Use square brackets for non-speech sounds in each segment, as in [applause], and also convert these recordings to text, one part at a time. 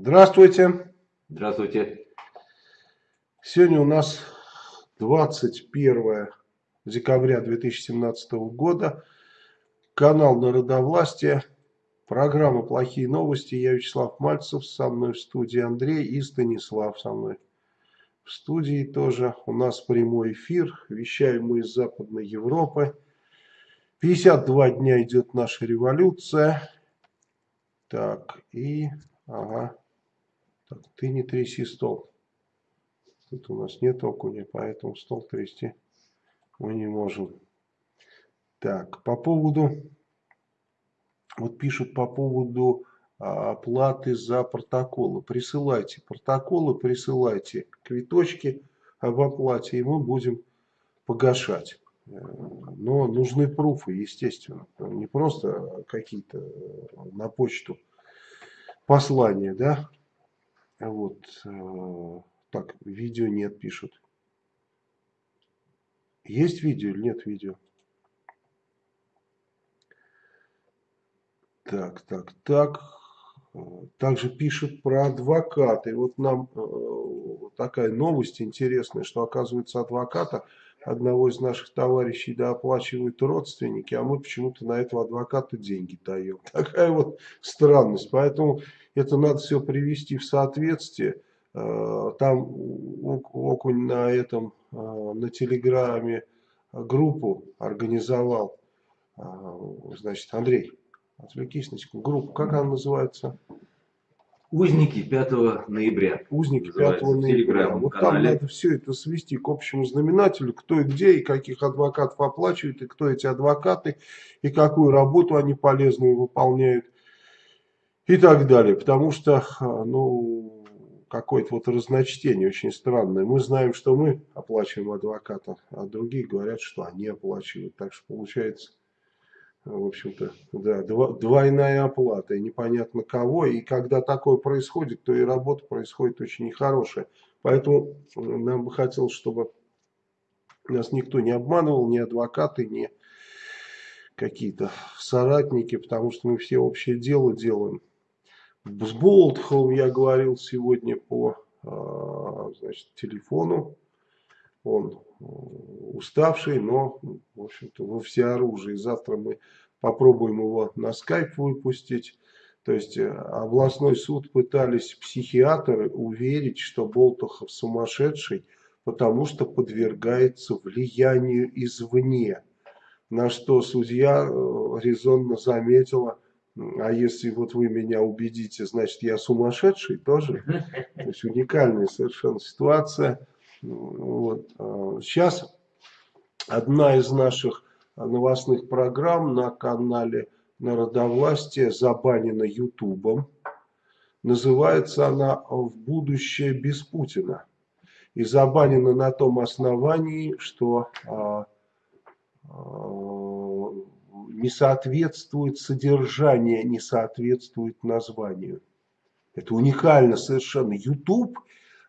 Здравствуйте. Здравствуйте. Сегодня у нас 21 декабря 2017 года. Канал Народовластия. Программа «Плохие новости». Я Вячеслав Мальцев. Со мной в студии Андрей и Станислав со мной. В студии тоже у нас прямой эфир. Вещаем мы из Западной Европы. 52 дня идет наша революция. Так, и... Ага. Так, ты не тряси стол. Тут у нас нет окуня, поэтому стол трясти мы не можем. Так, по поводу... Вот пишут по поводу а, оплаты за протоколы. Присылайте протоколы, присылайте квиточки об оплате, и мы будем погашать. Э, но нужны пруфы, естественно. Не просто какие-то на почту послания, да, вот. Э, так, видео нет, пишут. Есть видео или нет видео? Так, так, так. Также пишут про адвоката. И вот нам э, такая новость интересная, что оказывается адвоката одного из наших товарищей да, родственники, а мы почему-то на этого адвоката деньги даем. [laughs] Такая вот странность. Поэтому это надо все привести в соответствие. Э, там Окунь на этом, э, на телеграме группу организовал. Э, значит, Андрей, отвлекись на секунду. Группа, как она называется? Узники 5 ноября. Узники 5 ноября. Вот там надо все это свести к общему знаменателю, кто и где, и каких адвокатов оплачивает, и кто эти адвокаты, и какую работу они полезную выполняют, и так далее. Потому что, ну, какое-то вот разночтение очень странное. Мы знаем, что мы оплачиваем адвоката, а другие говорят, что они оплачивают. Так что получается в общем-то, да, двойная оплата, и непонятно кого, и когда такое происходит, то и работа происходит очень нехорошая. Поэтому нам бы хотелось, чтобы нас никто не обманывал, ни адвокаты, ни какие-то соратники, потому что мы все общее дело делаем. С Болтховым я говорил сегодня по а, значит, телефону, он уставший, но, в общем-то, во всеоружии. Завтра мы попробуем его на скайп выпустить. То есть э, областной суд пытались психиатры уверить, что Болтухов сумасшедший, потому что подвергается влиянию извне. На что судья э, резонно заметила, а если вот вы меня убедите, значит я сумасшедший тоже. [laughs] То есть уникальная совершенно ситуация. Вот. А, сейчас одна из наших новостных программ на канале Народовластия забанена Ютубом. Называется она «В будущее без Путина». И забанена на том основании, что а, а, не соответствует содержание, не соответствует названию. Это уникально совершенно. YouTube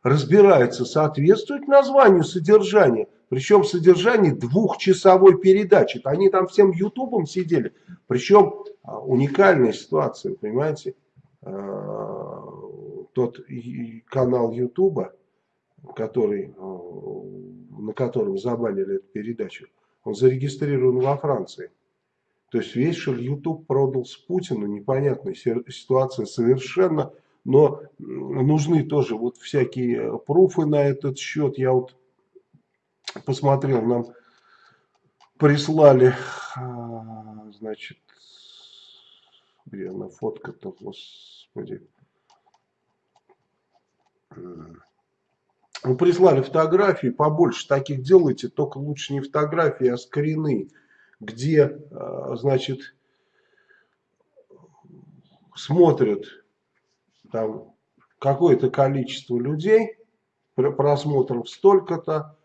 разбирается, соответствует названию содержания. Причем содержание двухчасовой передачи. Они там всем ютубом сидели. Причем а, уникальная ситуация, понимаете. А, тот канал ютуба, который, а, на котором забанили эту передачу, он зарегистрирован во Франции. То есть весь YouTube продал с Путину, непонятная ситуация совершенно но нужны тоже вот всякие пруфы на этот счет. Я вот посмотрел, нам прислали, а, значит, где она фотка-то, господи. Ну, прислали фотографии, побольше таких делайте, только лучше не фотографии, а скрины, где, а, значит, смотрят там какое-то количество людей, просмотров столько-то,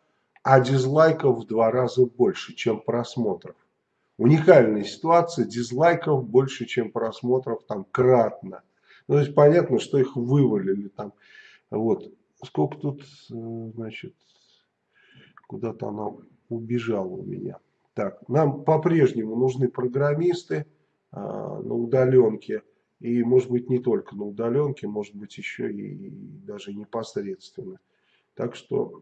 а дизлайков в два раза больше, чем просмотров. Уникальная ситуация, дизлайков больше, чем просмотров, там кратно. Ну, то есть понятно, что их вывалили там. Вот. Сколько тут, э, значит, куда-то она убежала у меня. Так, нам по-прежнему нужны программисты э, на удаленке И может быть не только на удаленке, может быть еще и, и даже непосредственно. Так что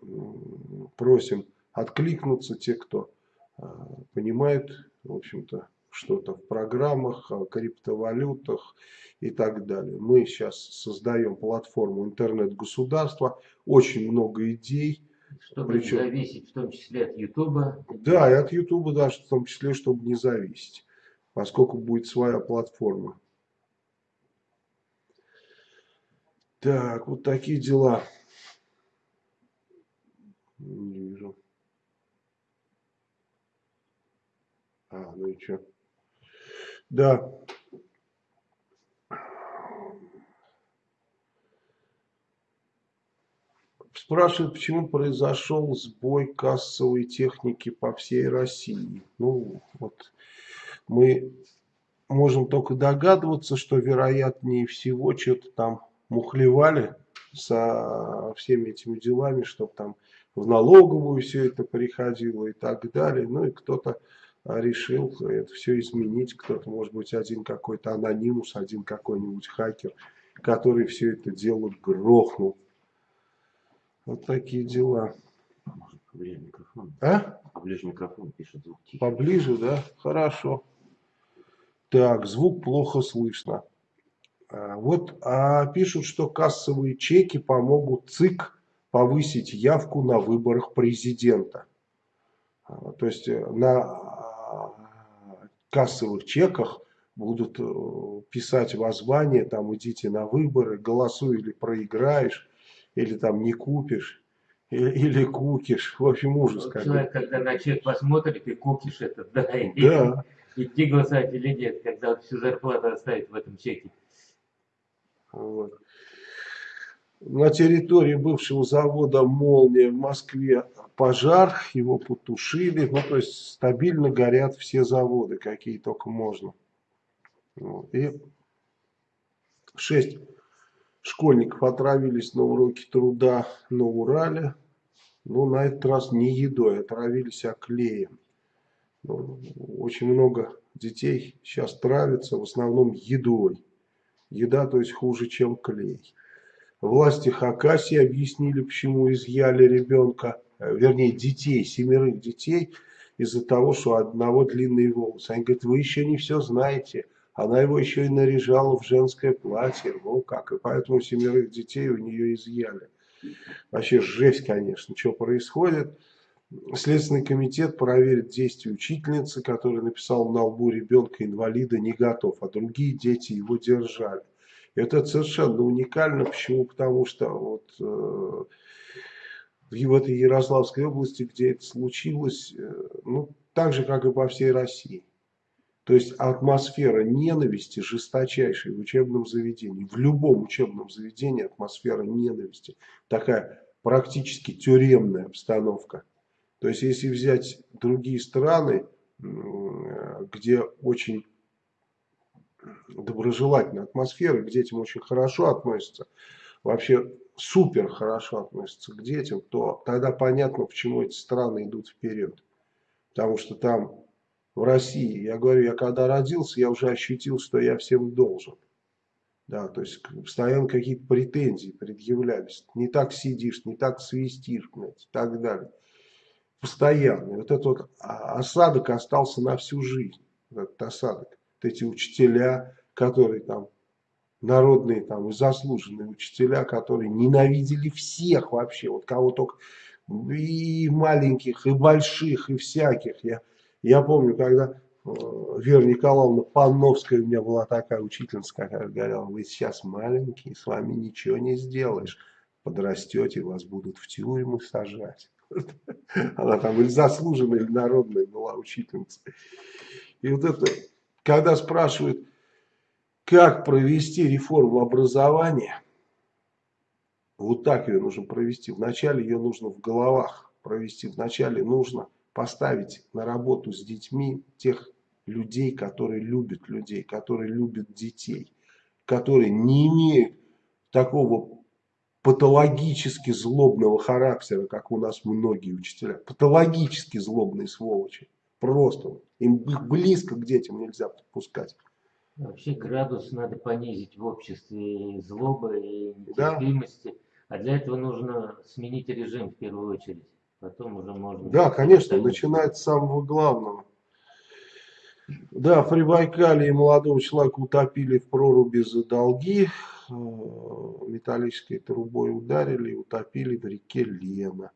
просим откликнуться те, кто а, понимает, в общем-то, что-то в программах, криптовалютах и так далее. Мы сейчас создаем платформу интернет-государства, очень много идей. Чтобы Причем, не зависеть в том числе от Ютуба. Да, и от Ютуба даже в том числе, чтобы не зависеть, поскольку будет своя платформа. Так, вот такие дела. Не вижу. А, ну и что? Да. Спрашивают, почему произошел сбой кассовой техники по всей России. Ну, вот мы можем только догадываться, что вероятнее всего что-то там мухлевали со всеми этими делами, чтобы там в налоговую все это приходило и так далее. Ну и кто-то решил это все изменить. Кто-то, может быть, один какой-то анонимус, один какой-нибудь хакер, который все это дело грохнул. Вот такие дела. Поближе микрофон. А? Поближе микрофон пишет звук тихий. Поближе, да? Хорошо. Так, звук плохо слышно. А, вот а пишут, что кассовые чеки помогут ЦИК повысить явку на выборах президента. А, то есть э, на кассовых чеках будут э, писать воззвание, там идите на выборы, голосуй или проиграешь, или там не купишь, или, или кукиш. В общем, ужас. Вот человек, когда на чек посмотрит и кукиш это, да, да. идти голосовать или нет, когда всю зарплату оставить в этом чеке. Вот. На территории бывшего завода «Молния» в Москве пожар, его потушили. Ну, то есть стабильно горят все заводы, какие только можно. И шесть школьников отравились на уроке труда на Урале. Но на этот раз не едой, отравились, а клеем. Ну, очень много детей сейчас травятся, в основном едой. Еда, то есть хуже, чем клей. Власти Хакасии объяснили, почему изъяли ребенка, э, вернее детей, семерых детей, из-за того, что одного длинные волосы. Они говорят, вы еще не все знаете. Она его еще и наряжала в женское платье. Ну как, и поэтому семерых детей у нее изъяли. Вообще жесть, конечно, что происходит. Следственный комитет проверит действия учительницы, которая написала на лбу ребенка инвалида не готов, а другие дети его держали. Это совершенно уникально. Почему? Потому что вот э, в этой Ярославской области, где это случилось, э, ну, так же, как и по всей России. То есть атмосфера ненависти жесточайшей в учебном заведении. В любом учебном заведении атмосфера ненависти. Такая практически тюремная обстановка. То есть если взять другие страны, где очень доброжелательная атмосфера, к детям очень хорошо относятся, вообще супер хорошо относятся к детям, то тогда понятно, почему эти страны идут вперед. Потому что там, в России, я говорю, я когда родился, я уже ощутил, что я всем должен. Да, то есть постоянно какие-то претензии предъявлялись. Не так сидишь, не так свистишь, блядь, и так далее. Постоянно. Вот этот вот осадок остался на всю жизнь. Этот осадок эти учителя, которые там народные там и заслуженные учителя, которые ненавидели всех вообще, вот кого только и маленьких, и больших, и всяких. Я, я помню, когда э, Вера Николаевна Панновская у меня была такая учительница, которая говорила, вы сейчас маленькие, с вами ничего не сделаешь, подрастете, вас будут в тюрьму сажать. [laughs] Она там или заслуженная, или народная была учительница. И вот это когда спрашивают, как провести реформу образования, вот так ее нужно провести. Вначале ее нужно в головах провести. Вначале нужно поставить на работу с детьми тех людей, которые любят людей, которые любят детей, которые не имеют такого патологически злобного характера, как у нас многие учителя. Патологически злобные сволочи. Просто им близко к детям нельзя подпускать. Вообще градус надо понизить в обществе злобы и нетерпимости. Да. А для этого нужно сменить режим в первую очередь. Потом уже можно... Да, конечно, начинать с самого главного. Да, в Прибайкале молодого человека утопили в проруби за долги. Э, металлической трубой ударили и утопили в реке Лена.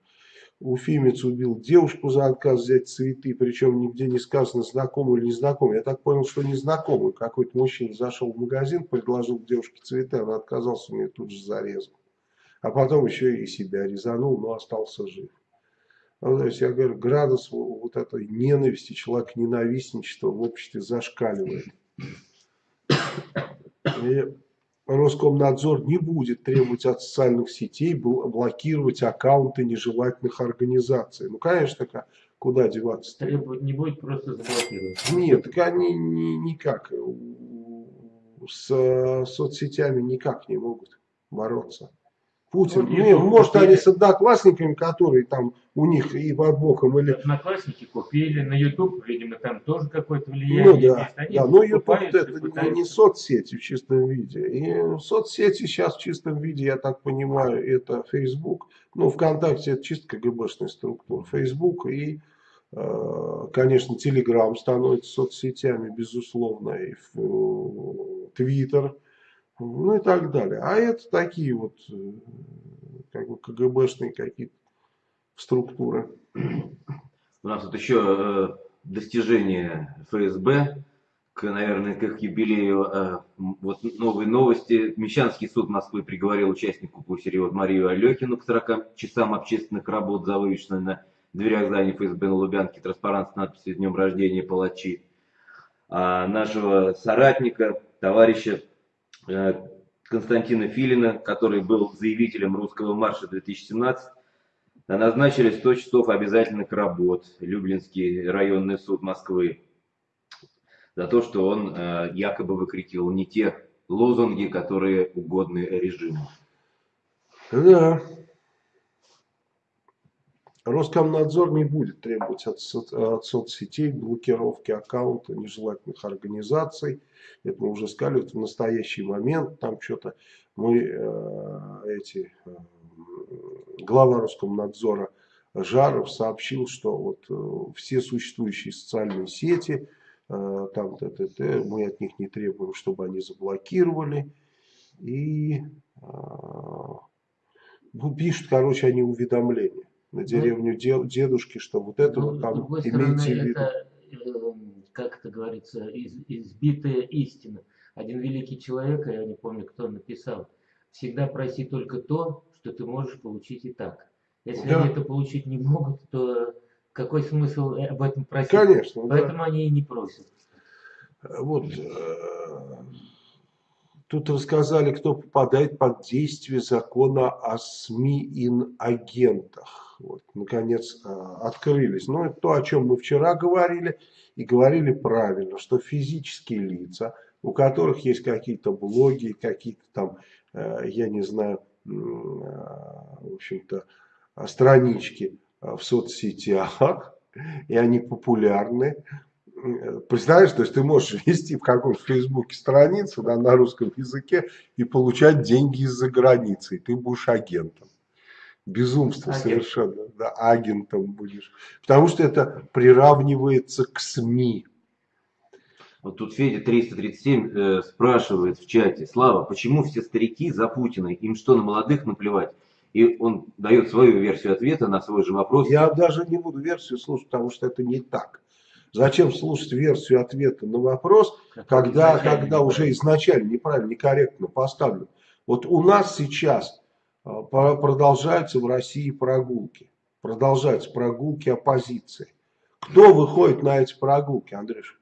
Уфимец убил девушку за отказ взять цветы, причем нигде не сказано, знакомый или незнакомый. Я так понял, что незнакомый. Какой-то мужчина зашел в магазин, предложил девушке цветы, она отказался, у нее тут же зарезал. А потом еще и себя резанул, но остался жив. Ну, то есть я говорю, градус вот этой ненависти, человек ненавистничества в обществе зашкаливает. И Роскомнадзор не будет требовать от социальных сетей блокировать аккаунты нежелательных организаций. Ну, конечно, куда деваться? -то? Требовать не будет, просто заблокировать. Нет, так они ни, никак с соцсетями никак не могут бороться. Путин. Ну, не, может, купили. они с одноклассниками, которые там у них и под боком или... Одноклассники купили, на YouTube, видимо, там тоже какое-то влияние ну, да, есть. Они да, но YouTube это не, не соцсети в чистом виде. И соцсети сейчас в чистом виде, я так понимаю, это Facebook. Ну, ВКонтакте это чисто КГБшная структура. Facebook и, э, конечно, Telegram становится соцсетями, безусловно, и Twitter ну и так далее. А это такие вот э, как бы КГБшные какие-то структуры. У нас тут еще э, достижение ФСБ, к, наверное, к их юбилею. Э, вот новые новости. Мещанский суд Москвы приговорил участнику Пусерева Марию Алекину к 40 часам общественных работ за вывешенной на дверях здания ФСБ на Лубянке транспарант с надписью «Днем рождения палачи». А нашего соратника, товарища Константина Филина, который был заявителем русского марша 2017, назначили 100 часов обязательных работ Люблинский районный суд Москвы за то, что он э, якобы выкрикивал не те лозунги, которые угодны режиму. Да. Роскомнадзор не будет требовать от, от соцсетей блокировки аккаунта нежелательных организаций. Это мы уже сказали, вот в настоящий момент там что-то мы э, эти э, глава Роскомнадзора Жаров сообщил, что вот э, все существующие социальные сети, э, там т, т, т, мы от них не требуем, чтобы они заблокировали. И э, пишут, короче, они уведомления на ну, деревню дедушки, что вот это ну, вот там имейте в виду. Это, эм, как это говорится, из, избитая истина. Один великий человек, я не помню, кто написал, всегда проси только то, что ты можешь получить и так. Если да. они это получить не могут, то какой смысл об этом просить? Конечно. Поэтому да. они и не просят. Вот э, Тут рассказали, кто попадает под действие закона о СМИ инагентах. Вот, наконец, а, открылись. Но это то, о чем мы вчера говорили, и говорили правильно, что физические лица, у которых есть какие-то блоги, какие-то там, э, я не знаю, а, в общем-то, странички в соцсетях, и они популярны, представляешь, то есть ты можешь [laughs] вести в каком-то фейсбуке страницу да, на русском языке и получать деньги из-за границы, и ты будешь агентом. Безумство Агент. совершенно, да, агентом будешь. Потому что это приравнивается к СМИ. Вот тут Федя 337 э, спрашивает в чате, Слава, почему все старики за Путина, им что, на молодых наплевать? И он дает свою версию ответа на свой же вопрос. Я даже не буду версию слушать, потому что это не так. Зачем слушать версию ответа на вопрос, когда, когда уже изначально неправильно, некорректно поставлен? Вот у нас сейчас продолжаются в России прогулки. Продолжаются прогулки оппозиции. Кто выходит на эти прогулки, Андрюш?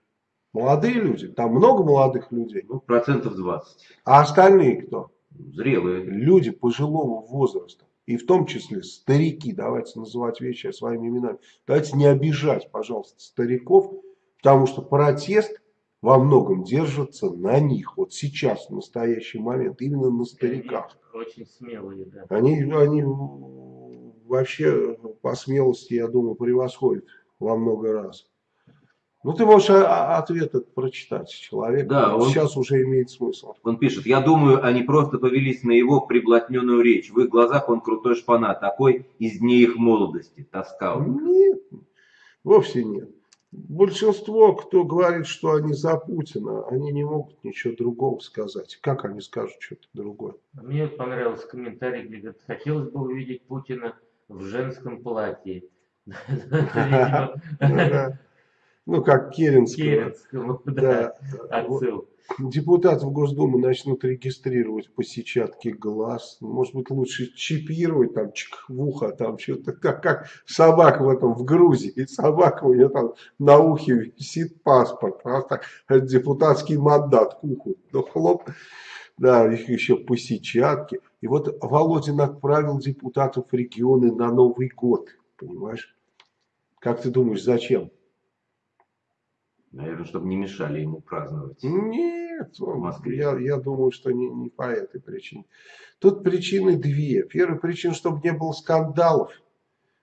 Молодые люди? Там много молодых людей? Ну, процентов 20. А остальные кто? Зрелые. Люди пожилого возраста и в том числе старики, давайте называть вещи своими именами, давайте не обижать, пожалуйста, стариков, потому что протест во многом держится на них, вот сейчас, в настоящий момент, именно на стариках. Очень смелые, да. Они, они вообще по смелости, я думаю, превосходят во много раз Ну, ты можешь а, а, ответ этот прочитать человек. Да, он, сейчас уже имеет смысл. Он пишет, я думаю, они просто повелись на его приблотненную речь. В их глазах он крутой шпана, такой из дней их молодости. Тоска. Нет, вовсе нет. Большинство, кто говорит, что они за Путина, они не могут ничего другого сказать. Как они скажут что-то другое? Мне понравился комментарий, где говорит, хотелось бы увидеть Путина в женском платье. [laughs] [laughs] Ну, как Керенского. Керенскому, да, отсыл. Депутатов Госдумы начнут регистрировать по сетчатке глаз. Может быть, лучше чипировать там чик, в ухо, там что-то, как, как собака в этом, в Грузии. И собака у нее там на ухе висит паспорт. Просто депутатский мандат к уху. Ну, хлоп. Да, их еще по сетчатке. И вот Володин отправил депутатов регионы на Новый год. Понимаешь? Как ты думаешь, зачем? Наверное, чтобы не мешали ему праздновать. Нет, в Москве. Я, я думаю, что не, не по этой причине. Тут причины две. Первая причина, чтобы не было скандалов.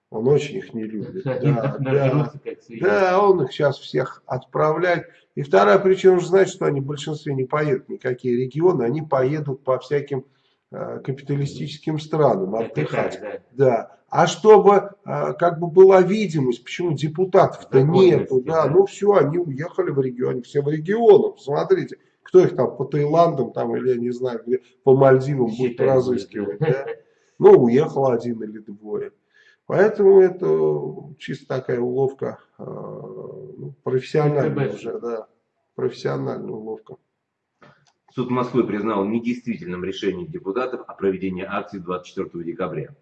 Он очень их не любит. [laughs] Да, да, да, он их сейчас всех отправляет. И вторая причина, он же знает, что они в большинстве не поедут никакие регионы, они поедут по всяким э, капиталистическим странам отдыхать. Да. Да. А чтобы э, как бы была видимость, почему депутатов-то нету, да, ну все, они уехали в регион, все в регионах, смотрите, кто их там по Таиландам там или я не знаю, где по Мальдивам будет разыскивать, да? Ну, уехал один или двое. Поэтому это чисто такая уловка, э, ну, профессиональная уже, да, профессиональная уловка. Суд Москвы признал недействительным решение депутатов о проведении акции 24 декабря.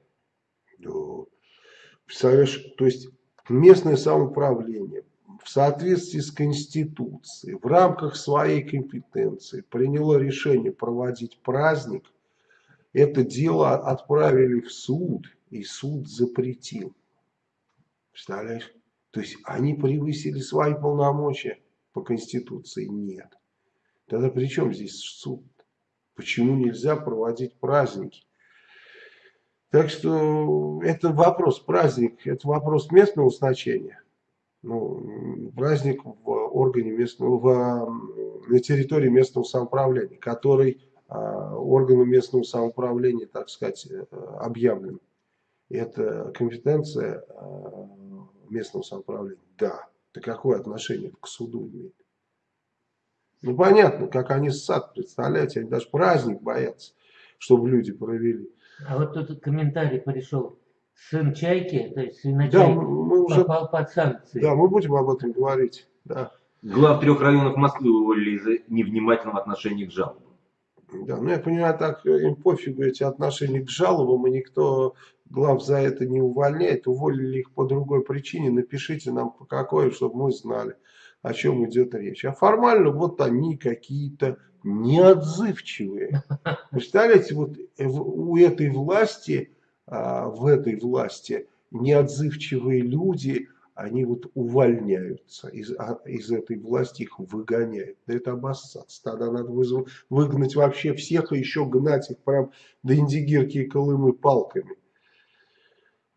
Представляешь, то есть местное самоуправление в соответствии с Конституцией, в рамках своей компетенции приняло решение проводить праздник. Это дело отправили в суд, и суд запретил. Представляешь? То есть они превысили свои полномочия по Конституции? Нет. Тогда при чем здесь суд? Почему нельзя проводить праздники? Так что это вопрос, праздник, это вопрос местного значения. Ну, праздник в органе местного, в, на территории местного самоуправления, который а, органом местного самоуправления, так сказать, э, объявлен. Это компетенция а, местного самоуправления. Да. Это какое отношение к суду имеет? Ну, понятно, как они сад, представляете, они даже праздник боятся, чтобы люди провели. А вот тут комментарий пришел. Сын Чайки, то есть сын да, мы уже, попал под санкции. Да, мы будем об этом говорить. Да. Глав трех районов Москвы уволили из-за невнимательного отношения к жалобам. Да, ну я понимаю, так им пофигу эти отношения к жалобам, и никто глав за это не увольняет. Уволили их по другой причине. Напишите нам по какой, чтобы мы знали, о чем идет речь. А формально вот они какие-то неотзывчивые. Представляете, вот у этой власти, а, в этой власти неотзывчивые люди, они вот увольняются из, а, из этой власти, их выгоняют. Да это обоссаться. Тогда надо выгнать вообще всех и еще гнать их прям до Индигирки и Колымы палками.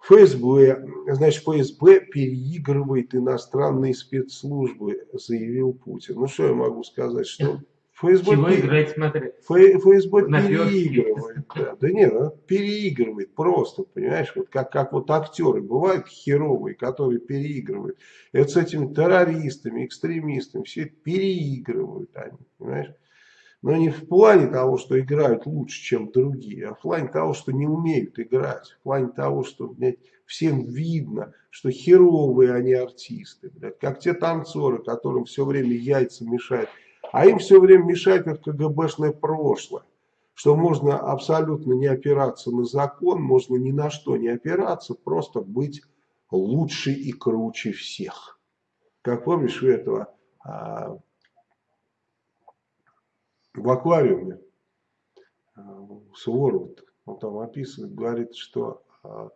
ФСБ, значит, ФСБ переигрывает иностранные спецслужбы, заявил Путин. Ну, что я могу сказать, что ФСБ, Чего играть, смотри. ФСБ переигрывает. Да, да нет, она переигрывает просто, понимаешь, вот как, как вот актеры бывают херовые, которые переигрывают. Это с этими террористами, экстремистами, все переигрывают они, понимаешь. Но не в плане того, что играют лучше, чем другие, а в плане того, что не умеют играть. В плане того, что блядь, всем видно, что херовые они артисты. Блядь, как те танцоры, которым все время яйца мешают а им все время мешает их КГБшное прошлое. Что можно абсолютно не опираться на закон, можно ни на что не опираться, просто быть лучше и круче всех. Как помнишь у этого а, в аквариуме а, Суворов, он там описывает, говорит, что а,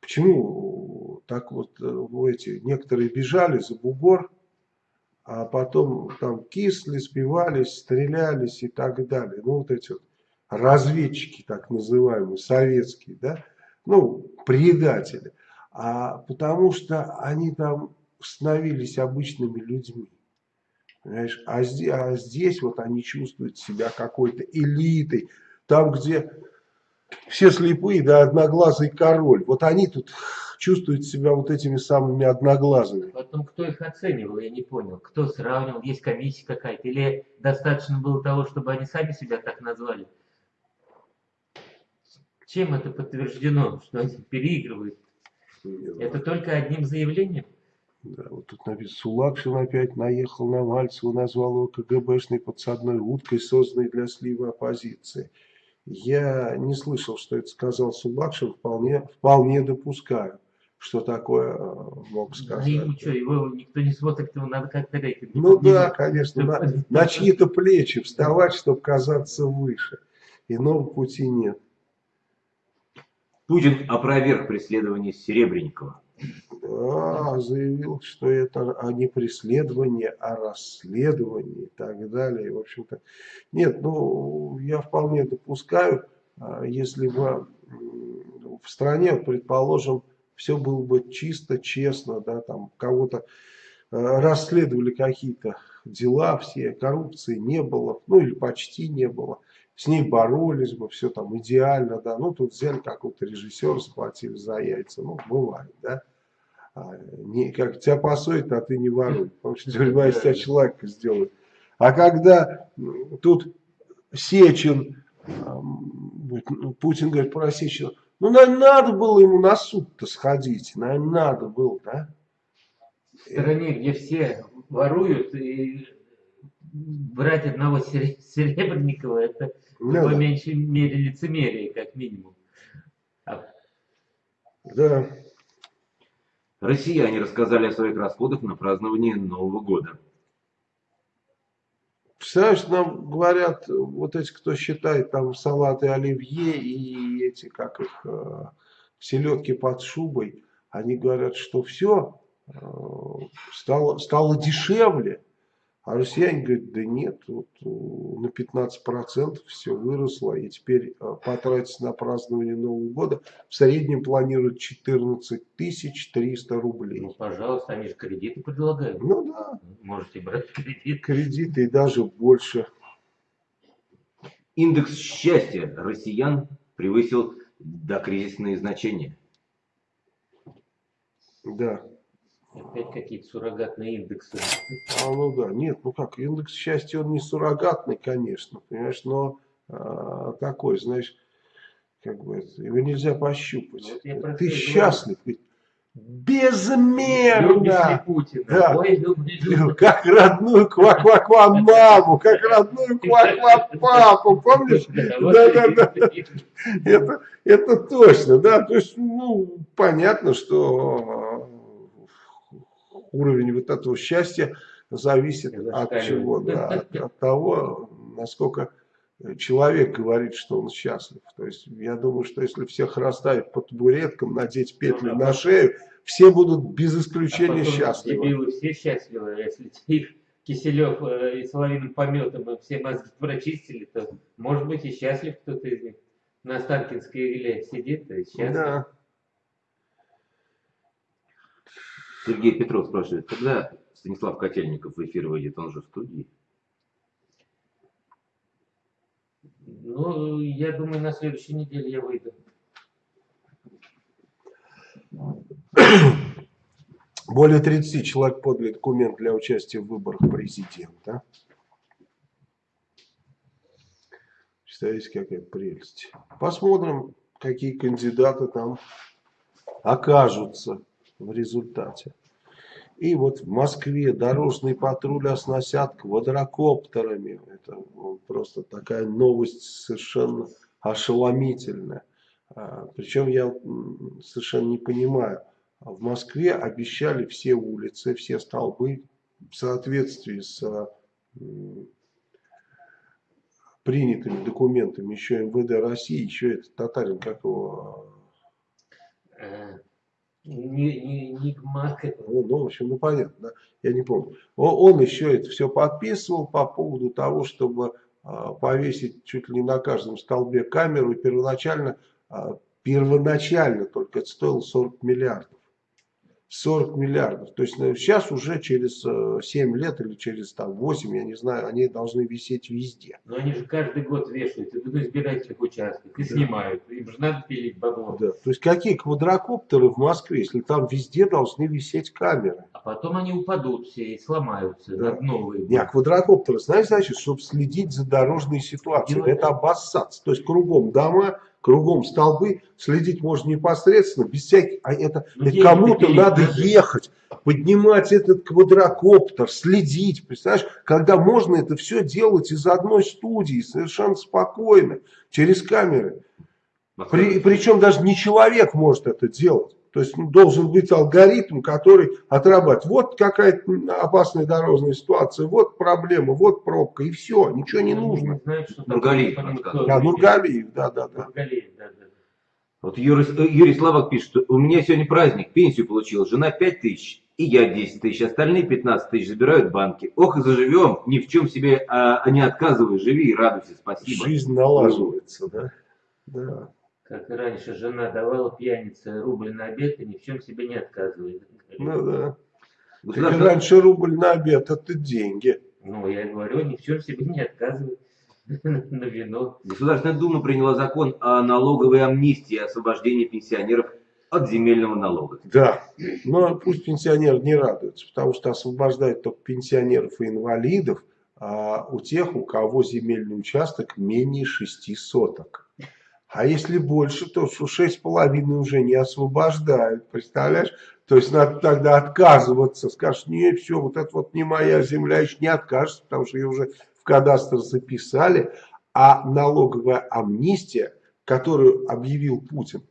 почему так вот э, эти некоторые бежали за бугор, а потом там кисли, спивались, стрелялись и так далее. Ну, вот эти вот разведчики, так называемые, советские, да, ну, предатели. А потому что они там становились обычными людьми. Понимаешь? А, здесь, а здесь вот они чувствуют себя какой-то элитой. Там, где все слепые, да, одноглазый король. Вот они тут чувствуют себя вот этими самыми одноглазыми. Потом, кто их оценивал, я не понял. Кто сравнивал, есть комиссия какая-то? Или достаточно было того, чтобы они сами себя так назвали? Чем это подтверждено, что они переигрывают? Это только одним заявлением? Да, вот тут написано, Сулакшин опять наехал на Мальцева, назвал его КГБшной подсадной уткой, созданной для слива оппозиции. Я не слышал, что это сказал Сулакшин, вполне, вполне допускаю, что такое э, мог сказать. Ну, что, его никто не смотрит, его надо как-то рейтинг. Ну да, конечно, на, на чьи-то плечи вставать, чтобы казаться выше. Иного пути нет. Путин опроверг преследование Серебренникова. Да, заявил, что это а не преследование, а расследование и так далее. В общем-то, нет, ну, я вполне допускаю, а, если бы в стране, предположим, все было бы чисто, честно, да, там кого-то а, расследовали какие-то дела, все коррупции не было, ну или почти не было с ней боролись бы, все там идеально, да, ну тут взяли какого-то режиссера, схватили за яйца, ну бывает, да, а, не, как тебя посоют, а ты не воруй, потому что тюрьма из тебя человека сделает. А когда тут Сечин, ну, Путин говорит про Сечина, ну, наверное, надо было ему на суд-то сходить, наверное, надо было, да? В стране, где все воруют, и брать одного Серебренникова, это ну, по да. меньшей мере лицемерие, как минимум. А... Да. Россияне рассказали о своих расходах на празднование Нового года. Представляешь, нам говорят, вот эти, кто считает там салаты оливье и эти, как их, э, селедки под шубой, они говорят, что все э, стало, стало дешевле. А россияне говорят, да нет, вот э, на 15% все выросло, и теперь э, потратить на празднование Нового года в среднем планируют 14 300 рублей. Ну, пожалуйста, они же кредиты предлагают. Ну да. Можете брать кредит. Кредиты и даже больше. Индекс счастья россиян превысил докризисные значения. Да. Опять какие-то суррогатные индексы. А, ну да, нет, ну как, индекс счастья, он не суррогатный, конечно, понимаешь, но а, такой, знаешь, как бы, его нельзя пощупать. Вот Ты счастлив, ведь безмерно. Путина. Да. Ой, люблю. Как родную ква-ква-ква маму, как родную ква-ква папу, помнишь? Да, да, да. Это, это точно, да. То есть, ну, понятно, что уровень вот этого счастья зависит от чего? Да, от, от того, насколько человек говорит, что он счастлив. То есть я думаю, что если всех расставить по табуреткам, надеть петли ну, на шею, все будут без исключения а счастливы. Дебилы все счастливы, а если их Киселев э, и Соловиным пометом и все мозги прочистили, то может быть и счастлив кто-то из них. На Останкинской вилле сидит и счастлив. Да. Сергей Петров спрашивает, когда Станислав Котельников в эфир выйдет, он же в студии? Ну, я думаю, на следующей неделе я выйду. Более 30 человек подали документ для участия в выборах президента. Представляете, какая прелесть. Посмотрим, какие кандидаты там окажутся в результате. И вот в Москве дорожный патруль оснастят квадрокоптерами. Это ну, просто такая новость совершенно ошеломительная. А, Причем я совершенно не понимаю. В Москве обещали все улицы, все столбы в соответствии с принятыми документами еще МВД России, еще этот татарин, как его... Не, не, не ну, ну, в общем, ну понятно, да? я не помню. Он еще это все подписывал по поводу того, чтобы а, повесить чуть ли не на каждом столбе камеру. И первоначально, а, первоначально только это стоило 40 миллиардов. 40 миллиардов. То есть сейчас уже через 7 лет или через там, 8, я не знаю, они должны висеть везде. Но они же каждый год вешают и в избирательных участках, и да. снимают. Им же надо пилить бабло. Да. То есть какие квадрокоптеры в Москве, если там везде должны висеть камеры? А потом они упадут все и сломаются. Да. Новые. Не, а квадрокоптеры, знаешь, значит, чтобы следить за дорожной ситуацией. Делать. Это обоссаться. То есть кругом дома, кругом столбы, следить можно непосредственно, без всяких, а это, ну, это кому-то надо ехать, поднимать этот квадрокоптер, следить, представляешь, когда можно это все делать из одной студии, совершенно спокойно, через камеры. При, причем даже не человек может это делать. То есть ну, должен быть алгоритм, который отрабатывает. Вот какая-то опасная дорожная ситуация, вот проблема, вот пробка, и все, ничего не нужно. Нургалиев. Да, Нургалиев, да, да, да. Вот Юрий, Юрий Славок пишет, у меня сегодня праздник, пенсию получил, жена 5 тысяч, и я 10 тысяч, остальные 15 тысяч забирают банки. Ох и заживем, ни в чем себе а, а не отказывай, живи и радуйся, спасибо. Жизнь налаживается, да? Да как и раньше жена давала пьянице рубль на обед и ни в чем себе не отказывает. Ну да. Так раньше рубль на обед это деньги. Ну, я говорю, ни в чем себе не отказывает [laughs] на вино. Государственная Дума приняла закон о налоговой амнистии, освобождении пенсионеров от земельного налога. Да, но пусть пенсионер не радуется, потому что освобождают только пенсионеров и инвалидов, а у тех, у кого земельный участок менее 6 соток. А если больше, то шесть половиной уже не освобождают, представляешь? То есть надо тогда отказываться, скажешь, не, все, вот это вот не моя земля, еще не откажется, потому что ее уже в кадастр записали. А налоговая амнистия, которую объявил Путин,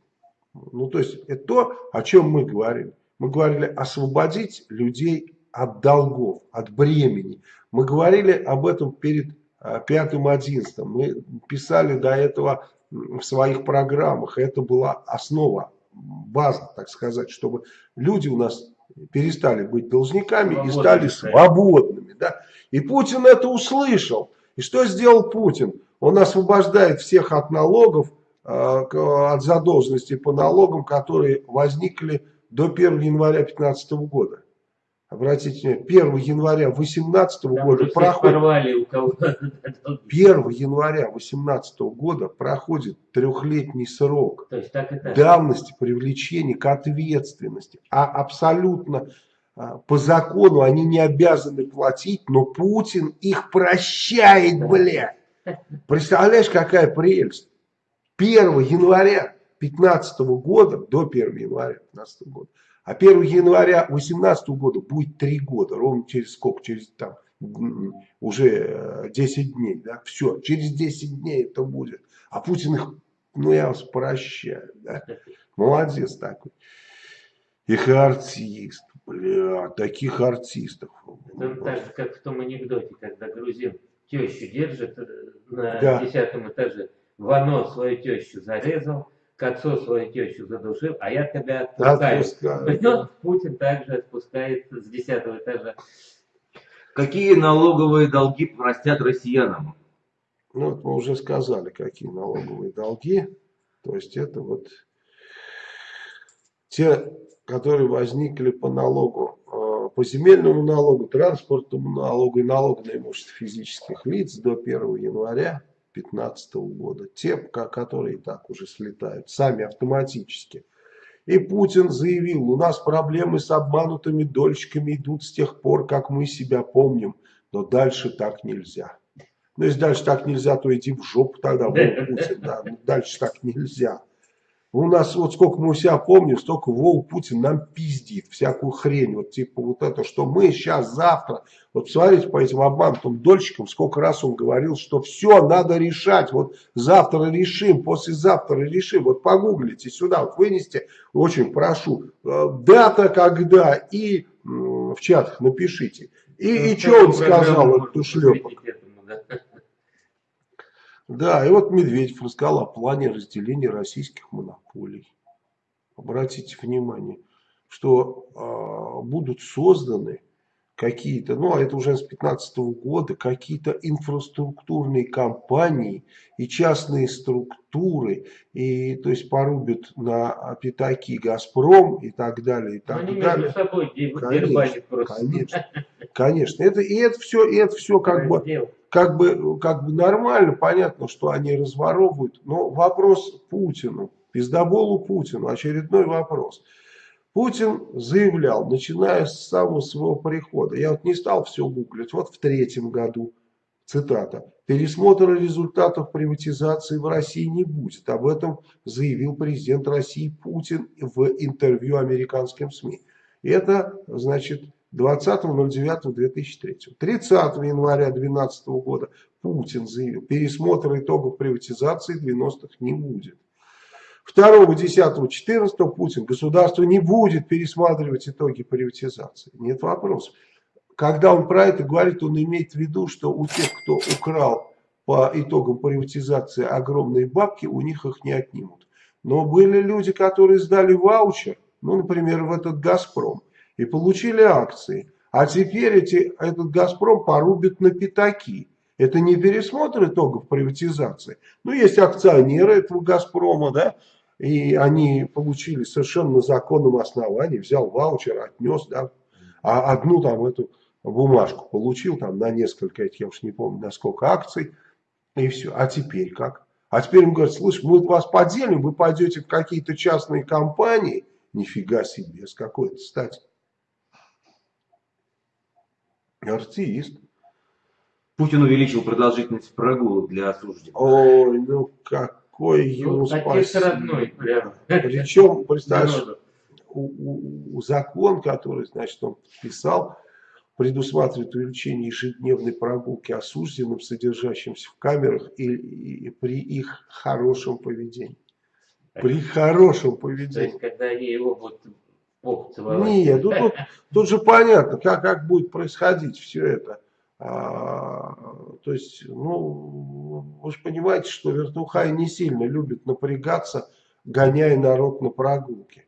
ну то есть это то, о чем мы говорили. Мы говорили освободить людей от долгов, от бремени. Мы говорили об этом перед а, пятым одиннадцатым. Мы писали до этого в своих программах. Это была основа, база, так сказать, чтобы люди у нас перестали быть должниками Свободными, и стали свободными. Да? И Путин это услышал. И что сделал Путин? Он освобождает всех от налогов, э, от задолженности по налогам, которые возникли до 1 января 2015 года. Обратите внимание, 1 января 2018 года проходит... 1 [laughs] января 2018 года проходит трехлетний срок То есть так и так. давности привлечения к ответственности. А абсолютно а, по закону они не обязаны платить, но Путин их прощает, блядь. Представляешь, какая прелесть? 1 января 2015 года, до 1 января 2015 года, а 1 января 2018 года будет 3 года, ровно через сколько, через там уже 10 э, дней, да, все, через 10 дней это будет. А Путин их, ну я вас прощаю, да, [laughs] молодец такой. Их артист, бля, таких артистов. Это так же, как в том анекдоте, когда грузин тещу держит э, на да. десятом этаже, Вано свою тещу зарезал, к отцу свою тещу задушил, а я тебя отпускаю. отпускаю. Путин также отпускает с десятого этажа. Какие налоговые долги простят россиянам? Ну, вот мы уже сказали, какие налоговые долги. То есть это вот те, которые возникли по налогу, э, по земельному налогу, транспортному налогу и налогу на имущество физических лиц до 1 января 2015 года. Те, которые так уже слетают, сами автоматически. И Путин заявил, у нас проблемы с обманутыми дольщиками идут с тех пор, как мы себя помним. Но дальше так нельзя. Ну, если дальше так нельзя, то иди в жопу тогда, Путин. Да, ну, дальше так нельзя. У нас вот сколько мы себя помним, столько Вова Путин нам пиздит всякую хрень. Вот типа вот это, что мы сейчас, завтра. Вот смотрите по этим обманутым дольщикам, сколько раз он говорил, что все надо решать. Вот завтра решим, послезавтра решим. Вот погуглите сюда, вот вынести, очень прошу, э, дата когда и в чатах напишите. И, и ну, что он сказал, этот ушлепок? Да, и вот Медведев рассказал о плане разделения российских монополий. Обратите внимание, что э, будут созданы какие-то, ну, а это уже с 2015 года, какие-то инфраструктурные компании и частные структуры, и, то есть, порубят на пятаки «Газпром» и так далее, и так они далее. собой Конечно, просто. Конечно, конечно. Это, и это все, и это все как бы. Как, бы, как бы нормально, понятно, что они разворовывают. Но вопрос Путину, пиздоболу Путину, очередной вопрос. Путин заявлял, начиная с самого своего прихода, я вот не стал все гуглить, вот в третьем году, цитата, пересмотра результатов приватизации в России не будет. Об этом заявил президент России Путин в интервью американским СМИ. Это, значит, 20.09.2003. 30 января 2012 года Путин заявил, пересмотра итогов приватизации 90-х не будет. 2, 10, 14 Путин, государство не будет пересматривать итоги приватизации. Нет вопросов. Когда он про это говорит, он имеет в виду, что у тех, кто украл по итогам приватизации огромные бабки, у них их не отнимут. Но были люди, которые сдали ваучер, ну, например, в этот «Газпром», и получили акции. А теперь эти, этот «Газпром» порубят на пятаки. Это не пересмотр итогов приватизации. Ну, есть акционеры этого «Газпрома», да, и они получили совершенно на законном основании, взял ваучер, отнес, да, а одну там эту бумажку получил там на несколько я уж не помню, на сколько акций, и все. А теперь как? А теперь им говорят, слышь, мы вас поделим, вы пойдете в какие-то частные компании, нифига себе, с какой-то стати. Артист. Путин увеличил продолжительность прогулок для осужденных. Ой, ну какой ему Ну, отец спасибо. родной, прям. Причем, [laughs] представляешь, у, закон, который, значит, он подписал, предусматривает увеличение ежедневной прогулки осужденным, содержащимся в камерах и, и при их хорошем поведении. При хорошем То поведении. есть, когда они его вот Нет, ну тут, тут же понятно, как, как будет происходить все это. А, то есть, ну, вы же понимаете, что вертухай не сильно любит напрягаться, гоняя народ на прогулки.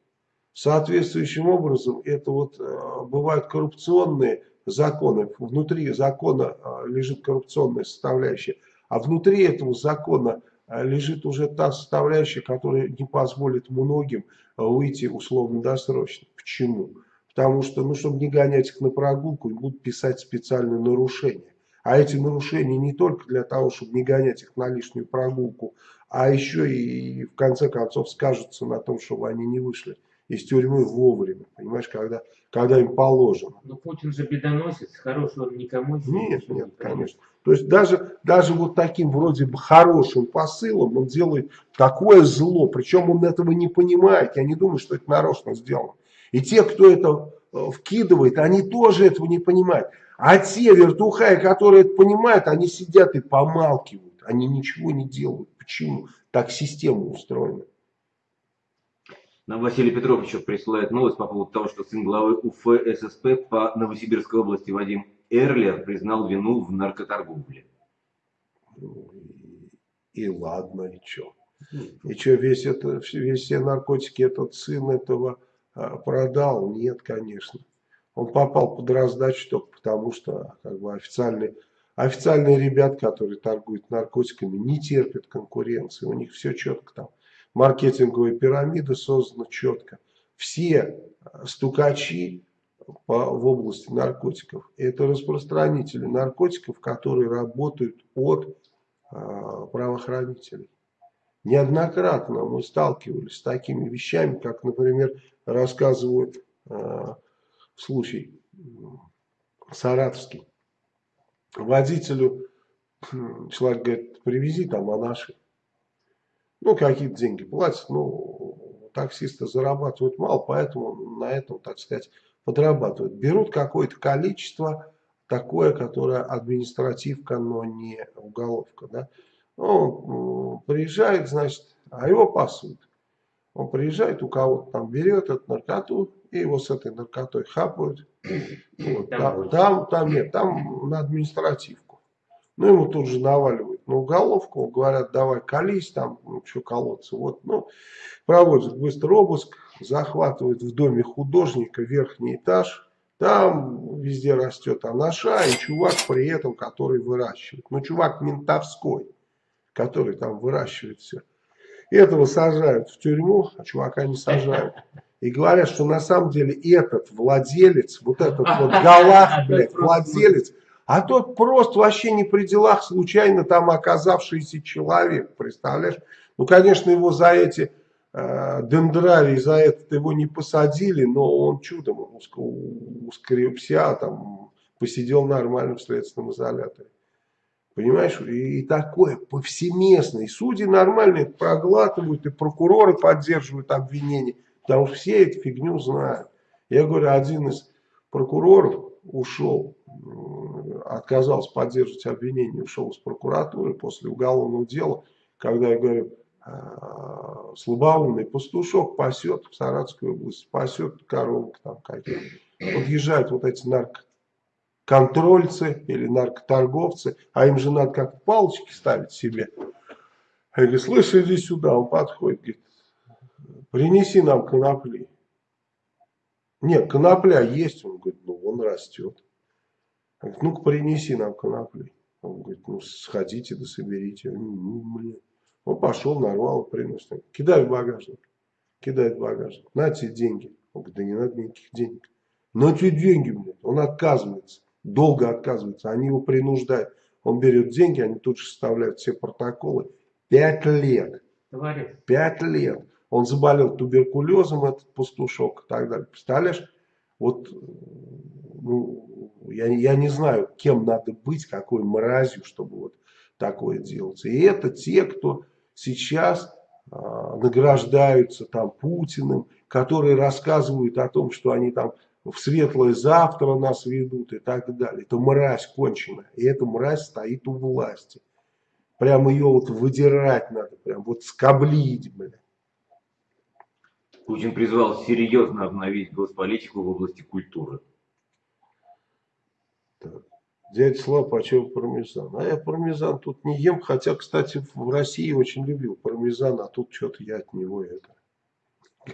Соответствующим образом, это вот э, бывают коррупционные законы. Внутри закона э, лежит коррупционная составляющая, а внутри этого закона лежит уже та составляющая, которая не позволит многим э, выйти условно-досрочно. Почему? Потому что, ну, чтобы не гонять их на прогулку, будут писать специальные нарушения. А эти нарушения не только для того, чтобы не гонять их на лишнюю прогулку, а еще и в конце концов скажутся на том, чтобы они не вышли из тюрьмы вовремя, понимаешь, когда, когда им положено. Ну, Путин же бедоносец, хороший он никому Нет, не нет, принес. конечно. То есть даже, даже вот таким вроде бы хорошим посылом он делает такое зло, причем он этого не понимает. Я не думаю, что это нарочно сделано. И те, кто это э, вкидывает, они тоже этого не понимают. А те вертухаи, которые это понимают, они сидят и помалкивают. Они ничего не делают. Почему? Так система устроена. Нам Василий Петров еще присылает новость по поводу того, что сын главы УФ ССП по Новосибирской области Вадим Эрлер признал вину в наркоторговле. Ну, И, и ладно, и что? И что, весь, это, весь все наркотики этот сын этого а, продал? Нет, конечно. Он попал под раздачу только потому, что как бы, официальные, официальные ребят, которые торгуют наркотиками, не терпят конкуренции. У них все четко там. Маркетинговая пирамида создана четко. Все а, стукачи по, в области наркотиков, это распространители наркотиков, которые работают от а, правоохранителей. Неоднократно мы сталкивались с такими вещами, как, например, рассказывают э, случай саратовский. Водителю человек говорит, привези там анаши. Ну, какие-то деньги платят, ну, таксисты зарабатывают мало, поэтому на этом, так сказать, подрабатывают. Берут какое-то количество, такое, которое административка, но не уголовка, да. Он приезжает, значит, а его пасут. Он приезжает, у кого-то там берет эту наркоту, и его с этой наркотой хапают. [clears throat] Вот, Там там, там нет, там на административку. Ну, ему тут же наваливают на уголовку, говорят, давай колись, там, ну, что колоться. Вот, ну, проводят быстро обыск, захватывают в доме художника верхний этаж, Там везде растет анаша, и чувак при этом, который выращивает. Ну, чувак ментовской, который там выращивает все. Этого сажают в тюрьму, а чувака не сажают. И говорят, что на самом деле этот владелец, вот этот вот [laughs] Галах, блядь, владелец, а тот просто вообще не при делах, случайно там оказавшийся человек, представляешь? Ну, конечно, его за эти э, дендрарии, за это его не посадили, но он чудом ускрепся, там, посидел нормально в следственном изоляторе. Понимаешь? И, и такое повсеместно. И судьи нормально проглатывают, и прокуроры поддерживают обвинения, потому что все эту фигню знают. Я говорю, один из прокуроров ушел, отказался поддерживать обвинение, ушел из прокуратуры после уголовного дела, когда я говорю, слабоумный пастушок пасет в Саратовской области, пасет коровок там какие-то. Подъезжают вот эти наркоконтрольцы или наркоторговцы, а им же надо как палочки ставить себе. Я говорю, слышь, иди сюда, он подходит, говорит, принеси нам конопли. Нет, конопля есть, он говорит, ну он растет. Говорит, ну-ка принеси нам конопли. Он говорит, ну сходите да соберите. Ну. Он пошел, нарвал, принес. Кидай в багажник. Кидает в багажник. На тебе деньги. Он говорит, да не надо никаких денег. На тебе деньги, блядь. Он отказывается. Долго отказывается. Они его принуждают. Он берет деньги, они тут же составляют все протоколы. Пять лет. Товарищ. Пять лет. Он заболел туберкулезом, этот пастушок и так далее. Представляешь? Вот ну, я, я не знаю, кем надо быть, какой мразью, чтобы вот такое делать. И это те, кто сейчас а, награждаются там Путиным, которые рассказывают о том, что они там в светлое завтра нас ведут и так далее. Это мразь конченая. И эта мразь стоит у власти. Прямо ее вот выдирать надо, прям вот скоблить, блядь. Путин призвал серьезно обновить госполитику в области культуры. Так. Дядя Слава, почем пармезан? А я пармезан тут не ем, хотя, кстати, в России очень любил пармезан, а тут что-то я от него это...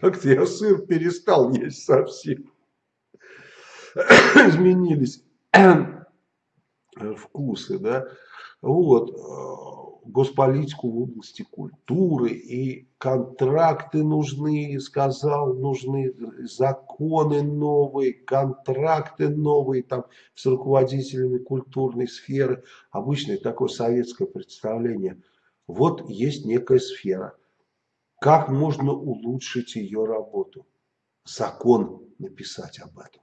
Как-то я сыр перестал есть совсем. [coughs] Изменились вкусы, да. Вот госполитику в области культуры, и контракты нужны, сказал, нужны законы новые, контракты новые там с руководителями культурной сферы. Обычное такое советское представление. Вот есть некая сфера. Как можно улучшить ее работу? Закон написать об этом.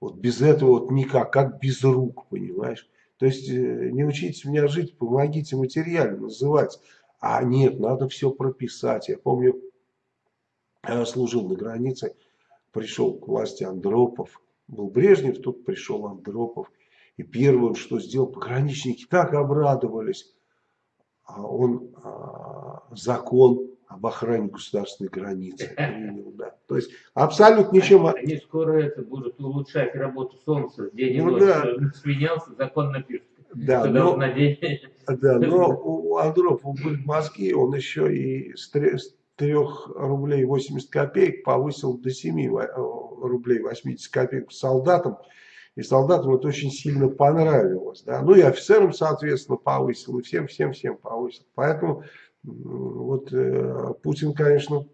Вот без этого вот никак, как без рук, понимаешь? То есть э, не учите меня жить, помогите материально называть. А нет, надо все прописать. Я помню, я служил на границе, пришел к власти Андропов. Был Брежнев, тут пришел Андропов. И первое, что сделал, пограничники так обрадовались. А он а, закон об охране государственной границы принял, да. То есть абсолютно ничем... Они скоро это будут улучшать работу Солнца день и ну, ночь. Да. Сменялся, закон напишет. Да, но, да, [laughs] но у Андропова были мозги, он еще и с 3 рублей 80 копеек повысил до 7 э, рублей 80 копеек солдатам. И солдатам это очень сильно понравилось. Да? Ну и офицерам, соответственно, повысил, и всем-всем-всем повысил. Поэтому вот э, Путин, конечно,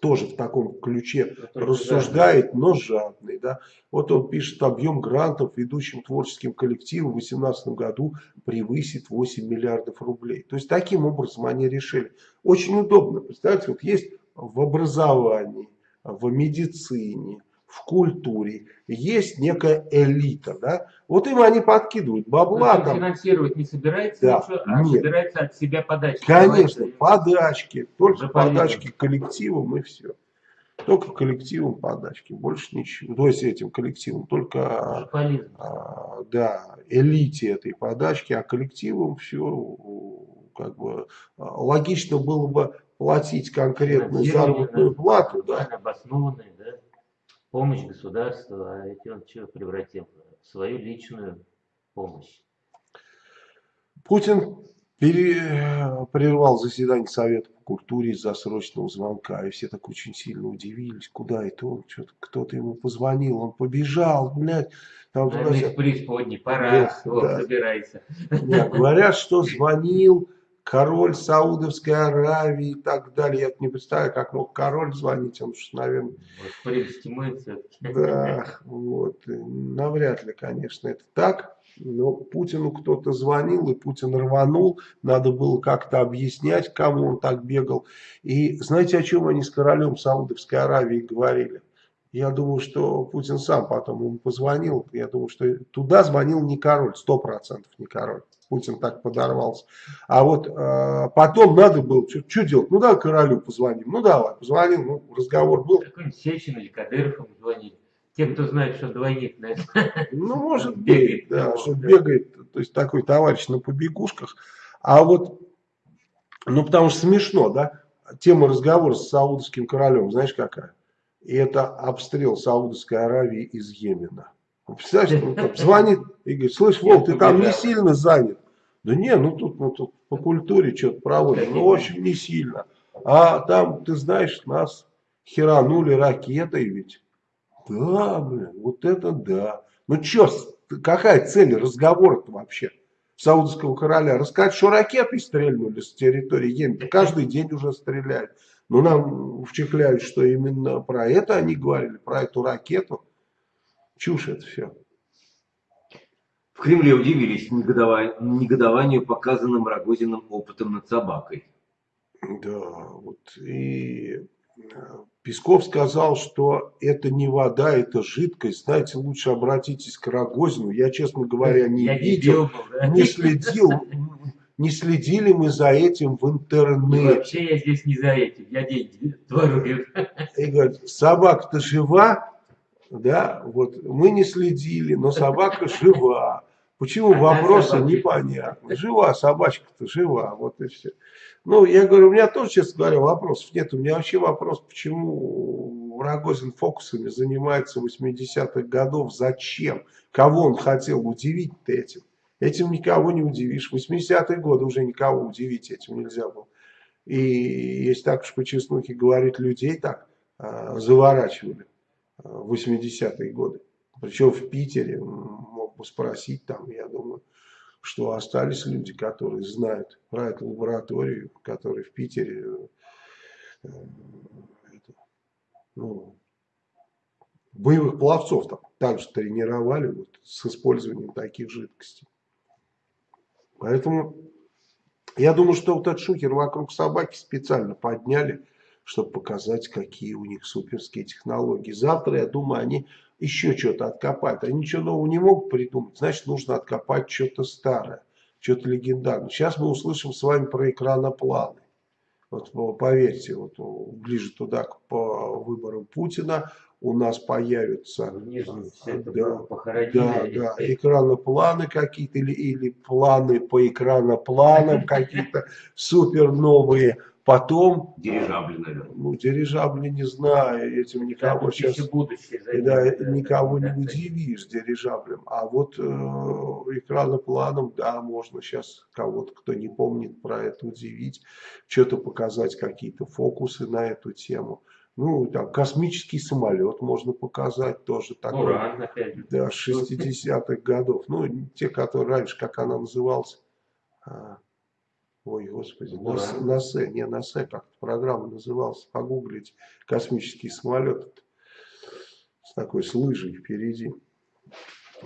тоже в таком ключе Это рассуждает, жадный. но жадный. Да? Вот он пишет, объем грантов ведущим творческим коллективам в 2018 году превысит 8 миллиардов рублей. То есть таким образом они решили. Очень удобно. Представьте, вот есть в образовании, в медицине, в культуре есть некая элита, да, вот им они подкидывают бабла. Там, финансировать не собирается да, ничего, а нет. собирается от себя подачки. Конечно, Давайте. подачки, только Уже подачки коллективам и все. Только коллективам подачки, больше ничего. То есть этим коллективам, только а, да, элите этой подачки, а коллективам все как бы логично было бы платить конкретную заработную плату. Да. Обоснованные, да помощь государства, а эти он что превратил? В свою личную помощь. Путин пере, прервал заседание Совета по культуре из-за срочного звонка. И все так очень сильно удивились, куда это он, кто-то ему позвонил, он побежал, блядь. Там, туда, из преисподней, пора, Эх, вот, да. собирайся. Нет, говорят, что звонил король Саудовской Аравии и так далее. Я не представляю, как мог король звонить, он уж, наверное... Да, вот. Навряд ли, конечно, это так. Но Путину кто-то звонил, и Путин рванул. Надо было как-то объяснять, кому он так бегал. И знаете, о чем они с королем Саудовской Аравии говорили? Я думаю, что Путин сам потом ему позвонил. Я думаю, что туда звонил не король, сто процентов не король. Путин так подорвался. А вот э, потом надо было, что делать? Ну, давай королю позвоним. Ну, давай, позвонил, ну, разговор был. Какой-нибудь Сечин или Кадыров ему звонили. Те, кто знает, что двойник, наверное. Ну, может [laughs] бегает, да, что да. бегает, то есть такой товарищ на побегушках. А вот, ну, потому что смешно, да, тема разговора с саудовским королем, знаешь какая? И это обстрел Саудовской Аравии из Йемена. Представляешь, он там [laughs] звонит и говорит, слышь, Вол, ты там не сильно занят. Да не, ну тут, ну, тут по культуре что-то проводим, ну, в общем, не сильно. А там, ты знаешь, нас херанули ракетой ведь. Да, блин, вот это да. Ну что, какая цель разговора-то вообще? Саудовского короля рассказать, что ракеты стрельнули с территории Йемена. Каждый день уже стреляют. Но нам вчехляют, что именно про это они говорили, про эту ракету. Чушь это все. В Кремле удивились негодованию, показанным Рогозиным опытом над собакой. Да, вот и э, Песков сказал, что это не вода, это жидкость. Знаете, лучше обратитесь к Рогозину. Я, честно говоря, не Я видел, не, не следил, не следили мы за этим в интернете. И вообще я здесь не за этим, я деньги творую. И говорит, собака-то жива, да, вот мы не следили, но собака жива. Почему вопросы непонятны. Жива собачка-то, жива, вот и все. Ну, я говорю, у меня тоже, честно говоря, вопросов нет. У меня вообще вопрос, почему Рогозин фокусами занимается 80-х годов, зачем? Кого он хотел удивить-то этим? Этим никого не удивишь. 80-е годы уже никого удивить этим нельзя было. И если так уж по честнухе говорить, людей так а, заворачивали в 80-е годы. Причем в Питере, мог бы спросить там, я думаю, что остались люди, которые знают про эту лабораторию, которые в Питере э, это, ну, боевых пловцов там также тренировали вот, с использованием таких жидкостей. Поэтому я думаю, что вот этот шухер вокруг собаки специально подняли, чтобы показать, какие у них суперские технологии. Завтра, я думаю, они еще что-то откопают. Они ничего нового не могут придумать, значит, нужно откопать что-то старое, что-то легендарное. Сейчас мы услышим с вами про экранопланы. Вот поверьте, вот ближе туда к по выборам Путина у нас появятся да, да, да, экранопланы какие-то или, или планы по экранопланам какие-то супер новые Потом... Дирижабли, наверное. Ну, дирижабли не знаю, этим никого да, сейчас... Будущее, да, никого да, не удивишь дирижаблем. А вот э, экранопланом, да, можно сейчас кого-то, кто не помнит про это, удивить. Что-то показать, какие-то фокусы на эту тему. Ну, там, космический самолет можно показать тоже. Такой, Уран, опять же. Да, 60-х годов. Ну, те, которые раньше, как она называлась... Ой, господи, ну, на, на СЭ, не на СЭ, как программа называлась, погуглить космический самолет с такой с лыжей впереди.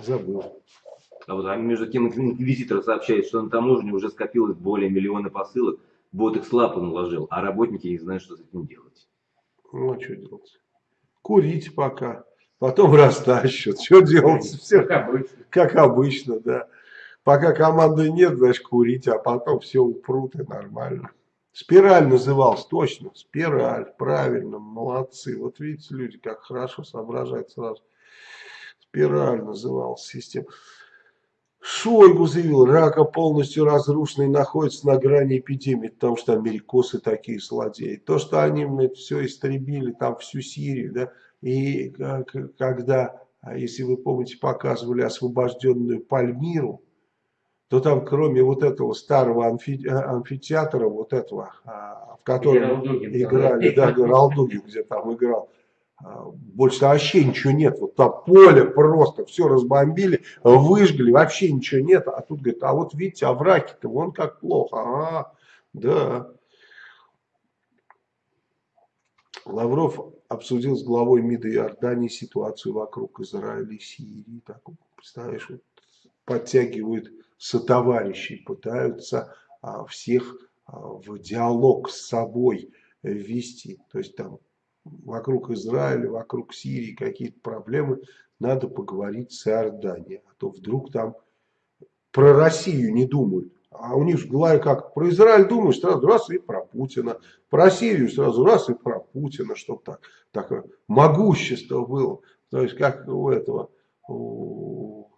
Забыл. А вот а между тем инквизитор сообщает, что на таможне уже скопилось более миллиона посылок, бот их с лапы наложил, а работники не знают, что с этим делать. Ну, а что делать? Курить пока, потом [laughs] растащат. Что делать? Все, как обычно. Как обычно, да. Пока команды нет, значит курить, а потом все упрут и нормально. Спираль назывался, точно, спираль, правильно, молодцы. Вот видите, люди как хорошо соображают сразу. Спираль назывался система. Шойгу заявил, рака полностью разрушенный находится на грани эпидемии, потому что америкосы такие злодеи. То, что они это все истребили, там всю Сирию, да, и когда, а если вы помните, показывали освобожденную Пальмиру, то там кроме вот этого старого амфи, амфитеатра, вот этого, а, в котором играли, да, Ралдугин, где там играл, а, больше вообще ничего нет. Вот там поле просто, все разбомбили, выжгли, вообще ничего нет. А тут говорит, а вот видите, овраги-то вон как плохо. А, да. Лавров обсудил с главой МИДа Иордании ситуацию вокруг Израиля и Сирии. Так, представляешь, вот, подтягивают сотоварищей, пытаются а, всех а, в диалог с собой ввести. То есть там вокруг Израиля, вокруг Сирии какие-то проблемы, надо поговорить с Иорданией. А то вдруг там про Россию не думают. А у них в голове как про Израиль думаешь, сразу раз и про Путина. Про Сирию сразу раз и про Путина, чтобы так, такое могущество было. То есть как у этого, у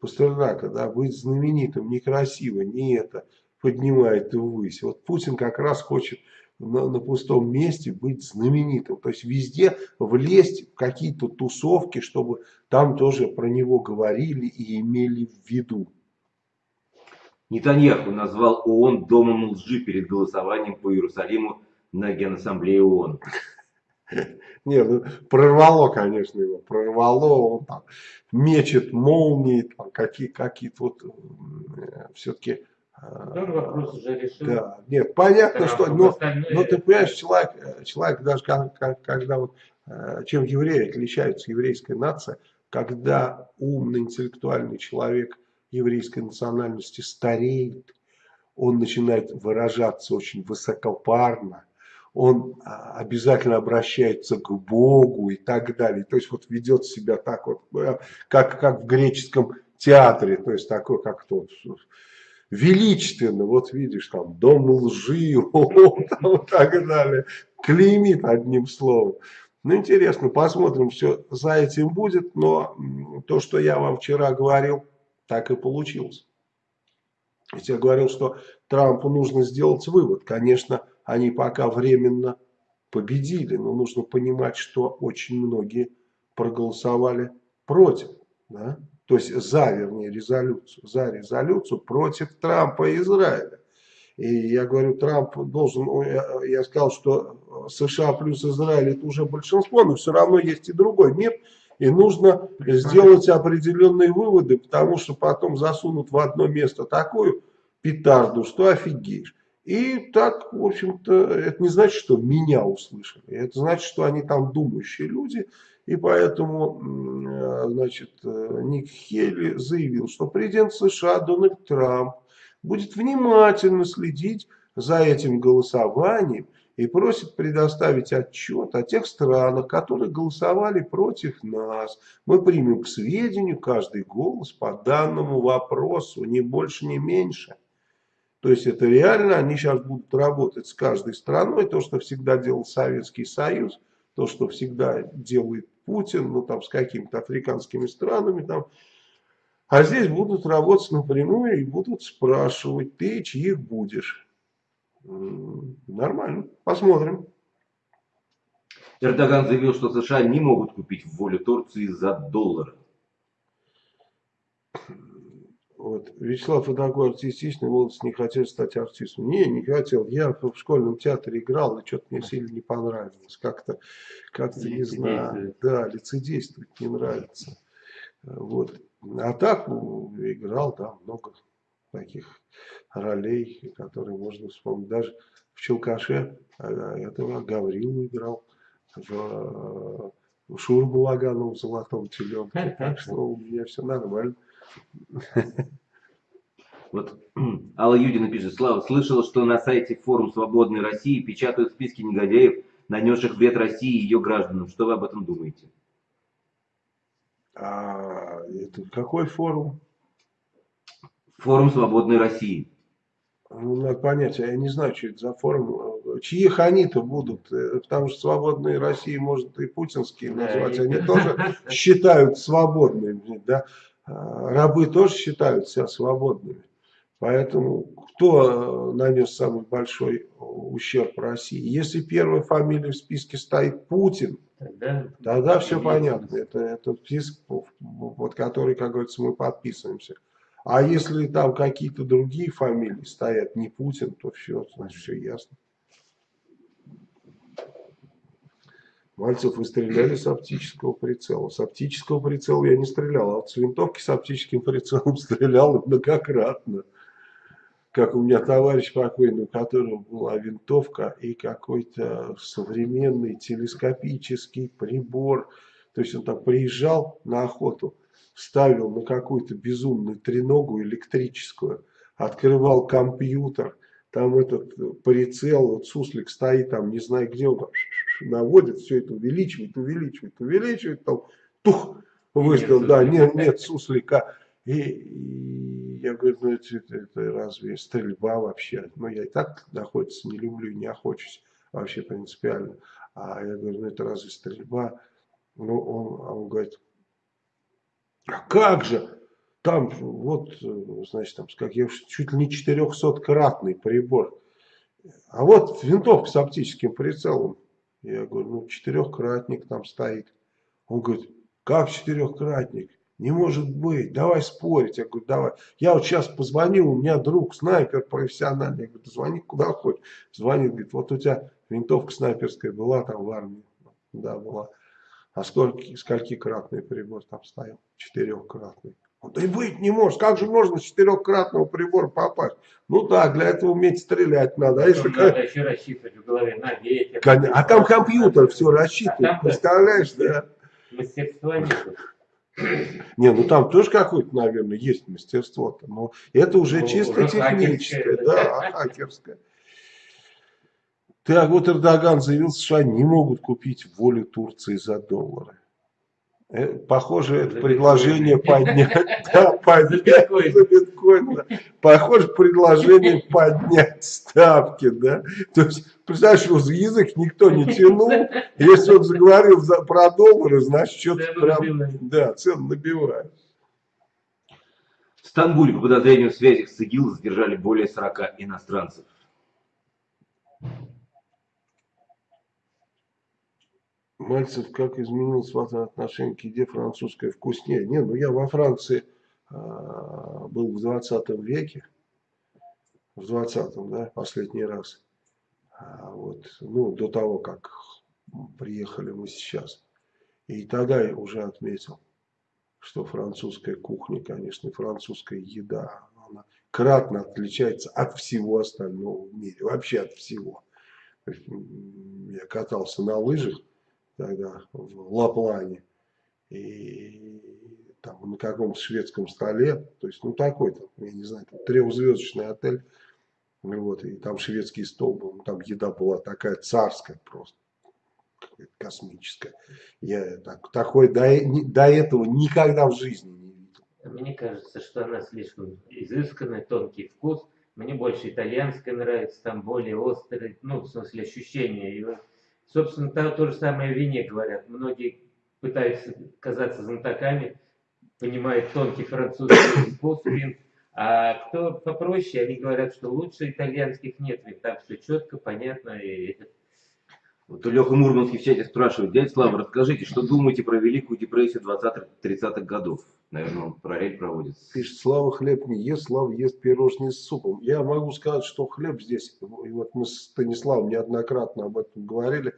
Пастернака, да, быть знаменитым некрасиво, не это поднимает ввысь. Вот Путин как раз хочет на, на пустом месте быть знаменитым. То есть везде влезть в какие-то тусовки, чтобы там тоже про него говорили и имели в виду. Нетаньяху назвал ООН домом лжи перед голосованием по Иерусалиму на Генассамблее ООН. Не, ну прорвало, конечно, его, прорвало, он там мечет молнии, там какие, какие-то вот э, все-таки он вопрос уже решил. Да, нет, понятно, что, но, остальное... но ты понимаешь, человек, человек даже когда вот, э, чем евреи отличаются, еврейская нация, когда умный, интеллектуальный человек еврейской национальности стареет, он начинает выражаться очень высокопарно, он а, обязательно обращается к Богу и так далее. То есть вот ведет себя так вот, э, как, как в греческом театре, то есть такой, как тот величественно, вот видишь, там, дом лжи, [laughs] и так далее, клеймит одним словом. Ну, интересно, посмотрим, все за этим будет, но то, что я вам вчера говорил, так и получилось. Ведь я говорил, что Трампу нужно сделать вывод. Конечно, они пока временно победили, но нужно понимать, что очень многие проголосовали против. Да? то есть за, вернее, резолюцию, за резолюцию против Трампа и Израиля. И я говорю, Трамп должен, я сказал, что США плюс Израиль это уже большинство, но все равно есть и другой мир, и нужно сделать определенные выводы, потому что потом засунут в одно место такую петарду, что офигеешь. И так, в общем-то, это не значит, что меня услышали, это значит, что они там думающие люди, и поэтому, э, значит, э, Ник Хейли заявил, что президент США Дональд Трамп будет внимательно следить за этим голосованием и просит предоставить отчет о тех странах, которые голосовали против нас. Мы примем к сведению каждый голос по данному вопросу, ни больше, ни меньше. То есть это реально, они сейчас будут работать с каждой страной, то, что всегда делал Советский Союз, то, что всегда делает Путин, ну там с какими-то африканскими странами там. А здесь будут работать напрямую и будут спрашивать, ты чьих будешь. Нормально, посмотрим. Эрдоган заявил, что США не могут купить волю Турции за доллары. Вот. Вячеслав такой артистичный, молодость не хотел стать артистом. Не, не хотел. Я в школьном театре играл, и что-то мне сильно не понравилось. Как-то, как-то не знаю. Да, лицедействовать не нравится. Вот. А так ну, играл, да, много таких ролей, которые можно вспомнить. Даже в Челкаше этого Гаврилу играл, в, в Шурбу Лагану в «Золотом теленке». Так что у меня все нормально. Вот [clears throat] Алла Юдина пишет, Слава, слышала, что на сайте форум Свободной России печатают списки негодяев, нанесших вред России и ее гражданам. Что вы об этом думаете? А, это какой форум? Форум Свободной России. Ну, надо понять, я не знаю, что это за форум. Чьих они-то будут? Э, потому что свободные России может и путинские назвать. Они [laughs] тоже считают свободными. Да? А, рабы тоже считают себя свободными. Поэтому кто э, нанес самый большой ущерб России? Если первая фамилия в списке стоит Путин, тогда, тогда все понятно. Это, это список, под который, как говорится, мы подписываемся. А если там какие-то другие фамилии стоят, не Путин, то все, значит, все ясно. Мальцев, вы стреляли с оптического прицела. С оптического прицела я не стрелял, а вот с винтовки с оптическим прицелом [laughs] стрелял многократно. Как у меня товарищ покойный, у которого была винтовка и какой-то современный телескопический прибор. То есть он там приезжал на охоту, ставил на какую-то безумную треногу электрическую, открывал компьютер, там этот прицел, вот суслик стоит там, не знаю где он там наводит, все это увеличивает, увеличивает, увеличивает, там тух, выстрел, да, нет, нет суслика. И, и я говорю, ну это, это, это разве стрельба вообще? Ну я и так находиться не люблю, не охочусь вообще принципиально. А я говорю, ну это разве стрельба? Ну он, а он говорит, а как же? Там вот, значит, там, как я чуть ли не 400-кратный прибор. А вот винтовка с оптическим прицелом. Я говорю, ну четырехкратник там стоит. Он говорит, как четырехкратник? Не может быть, давай спорить. Я говорю, давай. Я вот сейчас позвоню, у меня друг снайпер профессиональный. Я говорю, звони куда хочешь. Звонит, говорит, вот у тебя винтовка снайперская была там в армии. Да, была. А сколько, скольки кратный прибор там стоял? Четырехкратный. Да и быть не может. Как же можно с четырехкратного прибора попасть? Ну да, для этого уметь стрелять надо. А если... Надо еще рассчитывать в голове на ветер. А там компьютер все рассчитывает. А представляешь, да? Мастерства нет. Не, ну там тоже какое-то, наверное, есть мастерство-то, но это уже ну, чисто уже техническое, да, хакерское. Так вот Эрдоган заявил, США не могут купить волю Турции за доллары. Э, похоже, это предложение поднять, [laughs] да, поднять за биткоин, да. Похоже, предложение [laughs] поднять ставки, да. То есть, представляешь, его за язык никто не тянул. [laughs] Если он заговорил за, про доллары, значит, что-то прям, да, цены набивают. В Стамбуле по подозрению в связях с ИГИЛ задержали более 40 иностранцев. Мальцев как изменил свое отношение к еде французской вкуснее. Не, ну я во Франции а, был в 20 веке, в 20 да, последний раз. А, вот, ну, до того, как приехали мы сейчас. И тогда я уже отметил, что французская кухня, конечно, французская еда, она кратно отличается от всего остального в мире, вообще от всего. Я катался на лыжах, тогда в Лаплане. И там на каком-то шведском столе, то есть, ну, такой-то, я не знаю, там, трехзвездочный отель, вот, и там шведский стол был, ну, там еда была такая царская просто, космическая. Я так, такой до, до этого никогда в жизни не видел. Мне кажется, что она слишком изысканная, тонкий вкус. Мне больше итальянская нравится, там более острый, ну, в смысле ощущения. И Собственно, то, то же самое о вине говорят. Многие пытаются казаться знатоками, понимают тонкий французский вкус а кто попроще, они говорят, что лучше итальянских нет, ведь там все четко, понятно. И... [laughs] Вот Леха Мурманский в чате спрашивает, дядя Слава, расскажите, что думаете про Великую депрессию 20-30-х годов? Наверное, он параллель проводит. Пишет, Слава хлеб не ест, Слава ест пирожные с супом. Я могу сказать, что хлеб здесь, и вот мы с Станиславом неоднократно об этом говорили,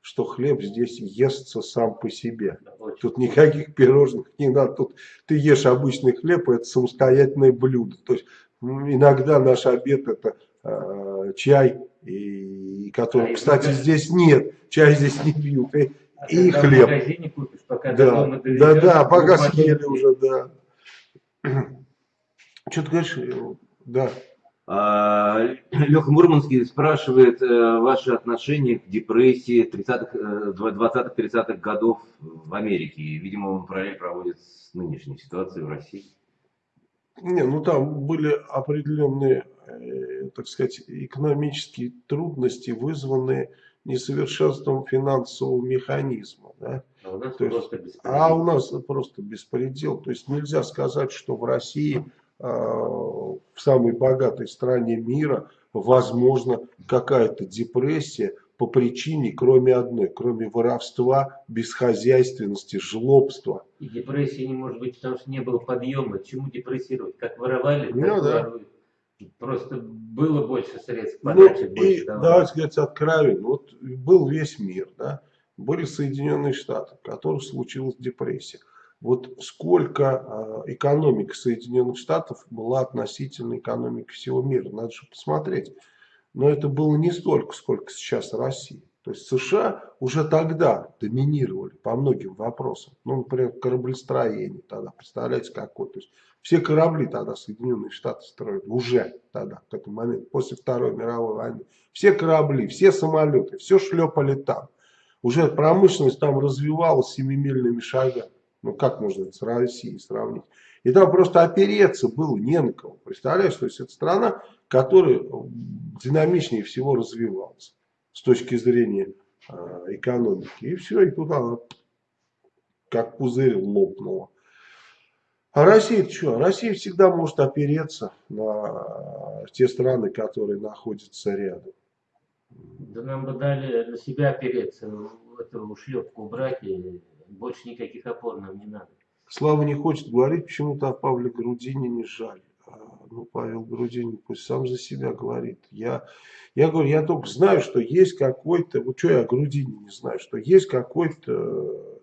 что хлеб здесь естся сам по себе. Тут никаких пирожных не надо. Тут ты ешь обычный хлеб, и это самостоятельное блюдо. То есть иногда наш обед это э, чай, и, который, кстати, здесь нет. Чай здесь не пьют. И, а и хлеб. В магазине купишь, пока да, дома доведешь, да, да, пока съели уже, да. [clears throat] Что ты говоришь? Да. А, [clears throat] Леха Мурманский спрашивает э, ваши отношения к депрессии 20-30-х э, годов в Америке. Видимо, он параллель проводит с нынешней ситуацией в России. Не, ну там были определенные, э, так сказать, экономические трудности, вызванные несовершенством финансового механизма. Да? А у, нас есть, а у нас просто беспредел. То есть нельзя сказать, что в России, э, в самой богатой стране мира, возможно какая-то депрессия, по причине, кроме одной, кроме воровства, бесхозяйственности, жлобства. И депрессии не может быть, потому что не было подъема. Чему депрессировать? Как воровали, так Ну, да. воруют. Просто было больше средств Ну, подачи, и больше давали. давайте говорить откровенно, вот был весь мир, да, были Соединенные Штаты, в которых случилась депрессия. Вот сколько э, экономика Соединенных Штатов была относительно экономики всего мира, надо же посмотреть. Но это было не столько, сколько сейчас Россия. То есть США уже тогда доминировали по многим вопросам. Ну, например, кораблестроение тогда, представляете, какое. То есть все корабли тогда Соединенные Штаты строили, уже тогда, к этому моменту, после Второй мировой войны. Все корабли, все самолеты, все шлепали там. Уже промышленность там развивалась семимильными шагами. Ну как можно это с Россией сравнить? И там просто опереться было не на кого. Представляешь, то есть это страна, которая динамичнее всего развивалась с точки зрения э, экономики. И все, и туда как пузырь лопнула. А Россия что? Россия всегда может опереться на те страны, которые находятся рядом. Да нам бы дали на себя опереться, эту ушлепку убрать, и больше никаких опор нам не надо. Слава не хочет говорить, почему-то о Павле Грудине не жаль. А, Ну, Павел Грудинин пусть сам за себя говорит. Я, я говорю, я только знаю, что есть какой-то, вот что я о Грудине не знаю, что есть какой-то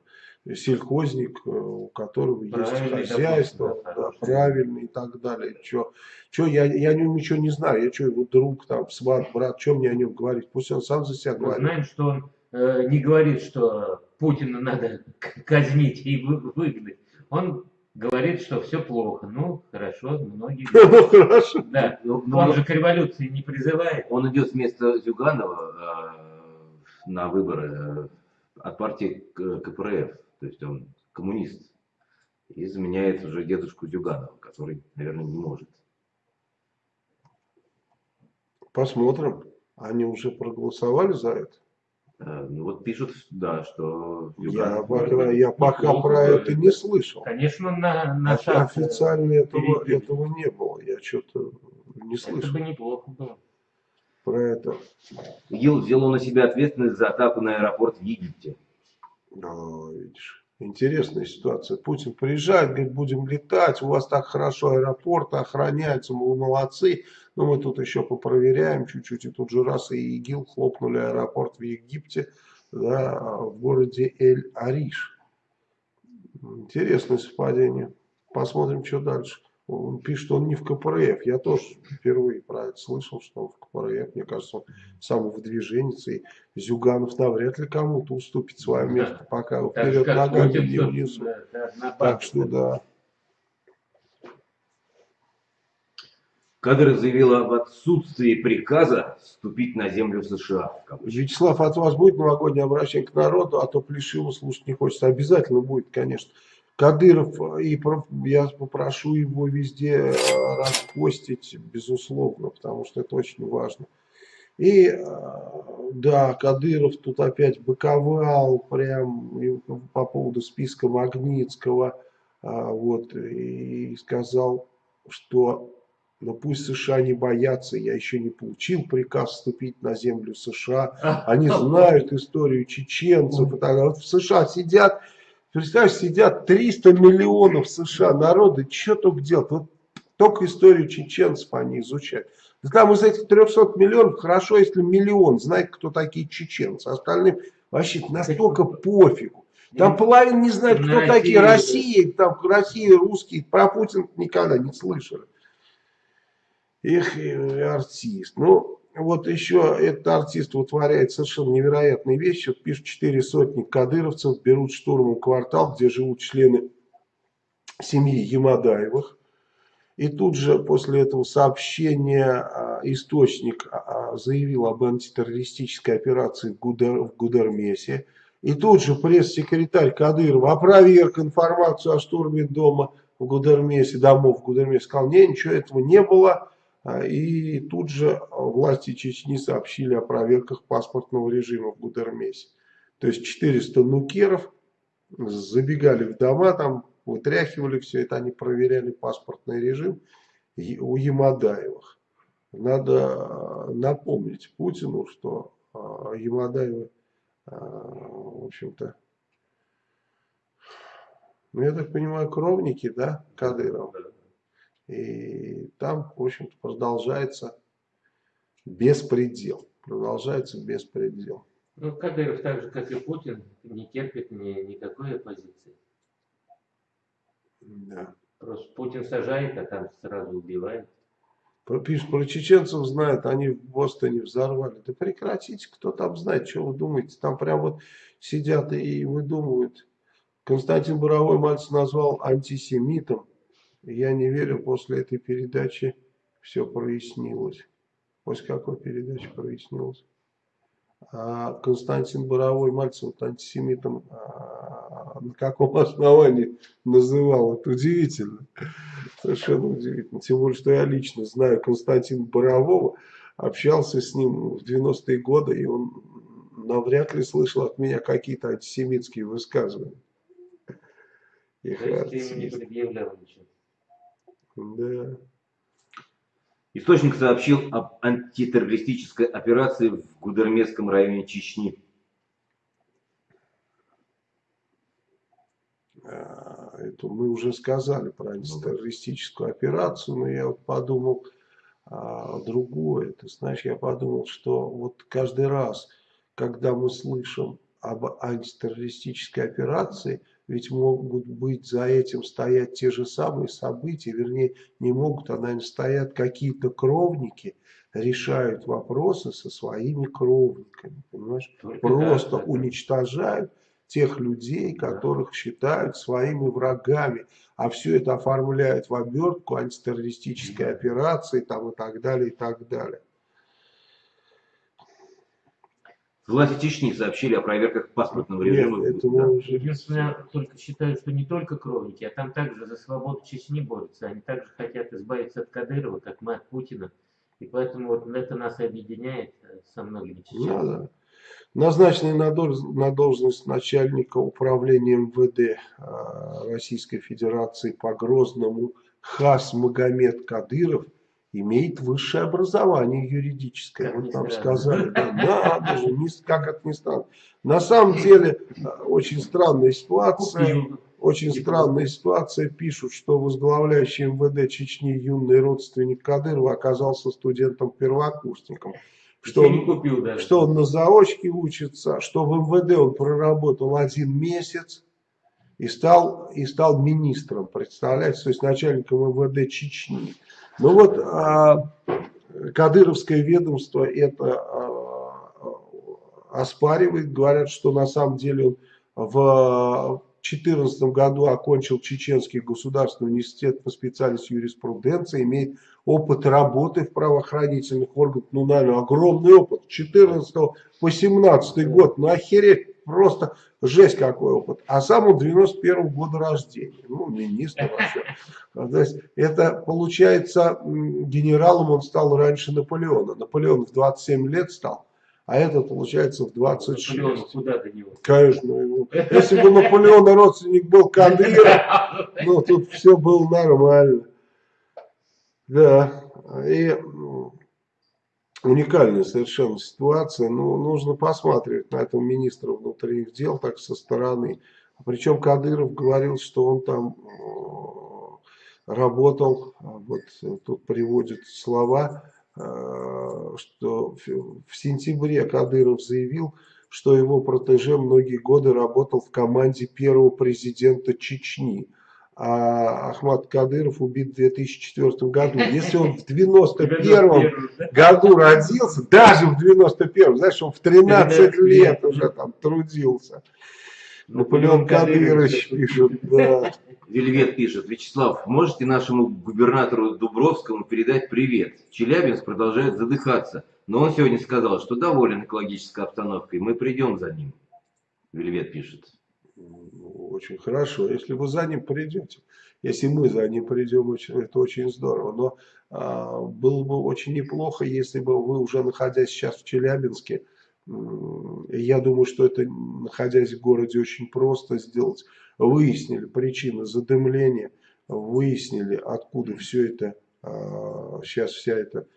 э, сельхозник, э, у которого есть Правильный, хозяйство, допустим, да, да, правильный и так далее. Что, что я, я о нем ничего не знаю, я что, его друг, там, сват, брат, что мне о нем говорить? Пусть он сам за себя Мы говорит. знаем, что он э, не говорит, что Путина надо казнить и вы- выгнать. Он говорит, что все плохо. Ну, хорошо, многие [laughs] Ну, хорошо. Да, Ну, он же к революции не призывает. Он идет вместо Зюганова э, на выборы э, от партии КПРФ. То есть он коммунист. И заменяет уже дедушку Зюганова, который, наверное, не может. Посмотрим. Они уже проголосовали за это? Э, ну вот пишут, да, что Я пока, я пока про это да. не слышал. Конечно, на, на э, Официально этого, перейти. этого не было. Я что-то не Это слышал бы неплохо было. про это. ИГИЛ взяло на себя ответственность за атаку на аэропорт в Египте. А, видишь, интересная ситуация. Путин приезжает, говорит, будем летать, у вас так хорошо аэропорт охраняется, мы молодцы. Но мы тут еще попроверяем чуть-чуть. И тут же раз и ИГИЛ хлопнули аэропорт в Египте, да, в городе Эль-Ариш. Интересное совпадение. Посмотрим, что дальше. Он пишет, что он не в КПРФ. Я тоже впервые про это слышал, что он в КПРФ. Мне кажется, он самовыдвиженец. И Зюганов навряд ли кому-то уступит свое Да. место, пока вперед ногами не на Так что да. Кадыров заявил об отсутствии приказа вступить на землю США. Вячеслав, от вас будет новогоднее обращение к народу, а то Плешиву слушать не хочется. Обязательно будет, конечно. Кадыров, э, и я попрошу его везде э, распостить, безусловно, потому что это очень важно. И э, да, Кадыров тут опять быковал прям по поводу списка Магнитского, а, вот, и сказал, что ну пусть США не боятся, я еще не получил приказ вступить на землю США, [laughs] они знают историю чеченцев и так далее. Вот в США сидят, представляешь, сидят 300 миллионов США народа, что только делать? Вот только историю чеченцев они изучают. Да там из этих 300 миллионов хорошо, если миллион знает, кто такие чеченцы. Остальным вообще настолько пофигу. Там половина не знает, кто такие Россию, Россия, там Россия, русские, про Путина никогда не слышали. Эх, и артист. Ну, вот еще этот артист вытворяет совершенно невероятные вещи. Вот пишут, четыре сотни кадыровцев берут штурмом квартал, где живут члены семьи Ямадаевых. И тут же после этого сообщения а, источник а, а, заявил об антитеррористической операции в Гудермесе. И тут же пресс-секретарь Кадырова опроверг информацию о штурме дома в Гудермесе, домов в Гудермесе. Сказал, не, ничего этого не было. А, И тут же власти Чечни сообщили о проверках паспортного режима в Гудермесе. То есть 400 нукеров забегали в дома, там вытряхивали все это, они проверяли паспортный режим у Ямадаевых. Надо э, напомнить Путину, что э, Ямадаева, а, в общем-то, ну, я так понимаю, кровники, да, Кадырова. И там, в общем-то, продолжается беспредел. Продолжается беспредел. Ну, Кадыров так же, как и Путин, не терпит ни, никакой оппозиции. Да. Просто Путин сажает, а там сразу убивает. Про, пишут, про чеченцев знают, они в Бостоне взорвали. Да прекратите, кто там знает, что вы думаете. Там прям вот сидят и выдумывают. Константин Боровой мальцев назвал антисемитом. Я не верю, после этой передачи все прояснилось. После какой передачи прояснилось? А Константин Боровой Мальцев вот антисемитом а, на каком основании называл? Это удивительно. Совершенно удивительно. Тем более, что я лично знаю Константина Борового, общался с ним в 90-е годы, и он навряд ли слышал от меня какие-то антисемитские высказывания. То есть ты не предъявлял ничего? Да. Источник сообщил об антитеррористической операции в Гудермесском районе Чечни. А, это мы уже сказали про антитеррористическую операцию, но я вот подумал а, другое. Ты знаешь, я подумал, что вот каждый раз, когда мы слышим об антитеррористической операции, ведь могут быть за этим стоять те же самые события, вернее, не могут, а, наверное, стоят какие-то кровники, решают вопросы со своими кровниками, понимаешь? Только Просто так, да. уничтожают тех людей, которых считают своими врагами, а все это оформляют в обертку антитеррористической операции там, и так далее, и так далее. Власти Чечни сообщили о проверках паспортного Нет, режима. это Да. уже... Единственное, я только считаю, что не только кровники, а там также за свободу Чечни борются. Они также хотят избавиться от Кадырова, как мы от Путина. И поэтому вот это нас объединяет э, со многими Ну, чеченцами. да. Назначенный на, дол- на должность начальника управления МВД а, Российской Федерации по Грозному Хас Магомед Кадыров имеет высшее образование юридическое. Как вот нам странно. сказали. Да, [laughs] надо же, не как это ни странно. На самом деле, а, очень странная ситуация. Очень странная ситуация. Пишут, что возглавляющий МВД Чечни юный родственник Кадырова оказался студентом-первокурсником. Что не он, купил даже. что он на заочке учится, что в МВД он проработал один месяц и стал, и стал министром, представляете, то есть начальником МВД Чечни. Ну вот а, Кадыровское ведомство это а, оспаривает, говорят, что на самом деле в 2014 году окончил Чеченский государственный университет по специальности юриспруденции, имеет опыт работы в правоохранительных органах, ну, наверное, огромный опыт, 14 по 17 год, ну, просто жесть какой опыт. А сам он 91 года рождения, ну, министр [laughs] вообще. То есть, это получается, генералом он стал раньше Наполеона. Наполеон в 27 лет стал, а этот, получается, в 26. Наполеон, куда до него? Конечно, его. [laughs] если бы Наполеона родственник был Кадыров, ну тут все было нормально. Да, и уникальная совершенно ситуация. Ну, нужно посматривать на этого министра внутренних дел так со стороны. Причем Кадыров говорил, что он там э, работал, вот тут приводит слова, э, что в сентябре Кадыров заявил, что его протеже многие годы работал в команде первого президента Чечни. А Ахмад Кадыров убит в 2004 году. Если он в [laughs] 91 году родился, даже в 91 знаешь, он в 13 13 лет лет. уже там трудился. Наполеон Кадырович пишет, да. Вельвет пишет, Вячеслав, можете нашему губернатору Дубровскому передать привет? Челябинск продолжает задыхаться, но он сегодня сказал, что доволен экологической обстановкой, мы придем за ним. Вельвет пишет. Очень хорошо, если вы за ним придете. Если мы за ним придем, это очень здорово. Но а, было бы очень неплохо, если бы вы уже находясь сейчас в Челябинске, я думаю, что это, находясь в городе, очень просто сделать. Выяснили причины задымления, выяснили, откуда все это, сейчас вся эта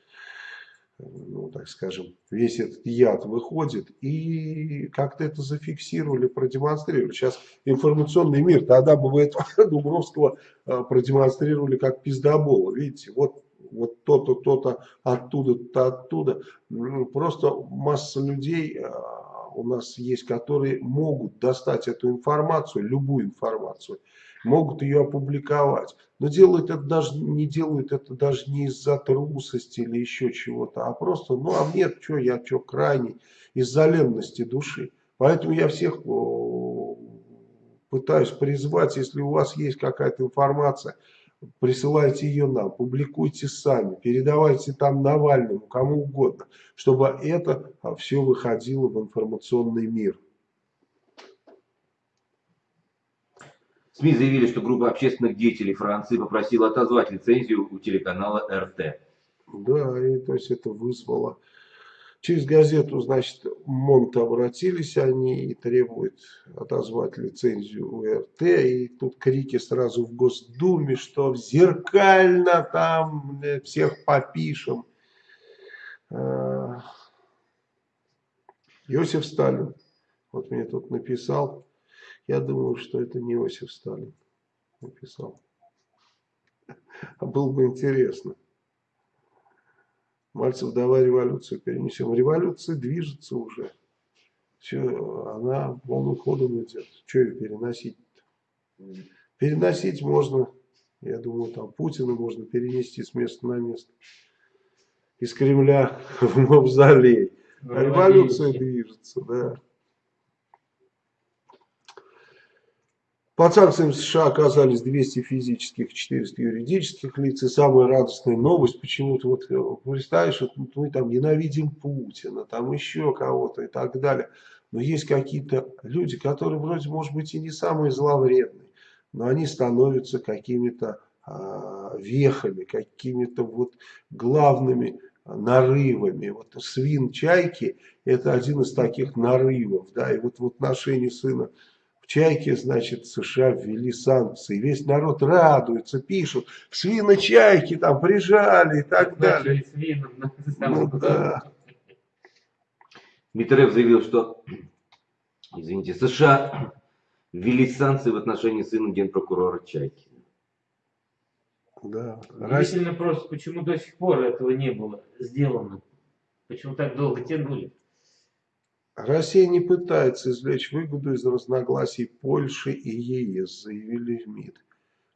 ну, так скажем, весь этот яд выходит, и как-то это зафиксировали, продемонстрировали. Сейчас информационный мир, тогда бы вы этого [laughs] Дубровского а, продемонстрировали как пиздобола, видите, вот вот то-то, то-то, оттуда-то, оттуда. Ну, просто масса людей а, у нас есть, которые могут достать эту информацию, любую информацию, могут ее опубликовать. Но делают это даже, не делают это даже не из-за трусости или еще чего-то, а просто, ну а мне что, я что, крайний, из-за ленности души. Поэтому я всех пытаюсь призвать, если у вас есть какая-то информация, присылайте ее нам, публикуйте сами, передавайте там Навальному, кому угодно, чтобы это все выходило в информационный мир. СМИ заявили, что группа общественных деятелей Франции попросила отозвать лицензию у телеканала РТ. Да, и то есть это вызвало... Через газету, значит, МОНТ обратились они и требуют отозвать лицензию у РТ. И тут крики сразу в Госдуме, что зеркально там всех попишем. А, Иосиф Сталин, вот мне тут написал, я думаю, что это не Иосиф Сталин написал. [laughs] А было бы интересно. Мальцев, давай революцию перенесем. Революция движется уже. Все, она полным ходом идет. Что ее переносить -то? Переносить можно, я думаю, там Путина можно перенести с места на место. Из Кремля [laughs] в Мавзолей. А революция движется, да. Под санкциями США оказались 200 физических, 400 юридических лиц. И самая радостная новость, почему-то вот э, представишь, вот мы там ненавидим Путина, там еще кого-то и так далее. Но есть какие-то люди, которые вроде, может быть, и не самые зловредные, но они становятся какими-то а, вехами, какими-то вот главными нарывами. Вот свин чайки это один из таких нарывов. Да, и вот в отношении сына в Чайке, значит, США ввели санкции. Весь народ радуется, пишут, свины Чайки там прижали и так далее. Свином, ну, да. Митрев заявил, что, извините, США ввели санкции в отношении сына генпрокурора Чайки. Да. Удивительно просто, почему до сих пор этого не было сделано. Почему так долго тянули? Россия не пытается извлечь выгоду из разногласий Польши и ЕС, заявили в МИД.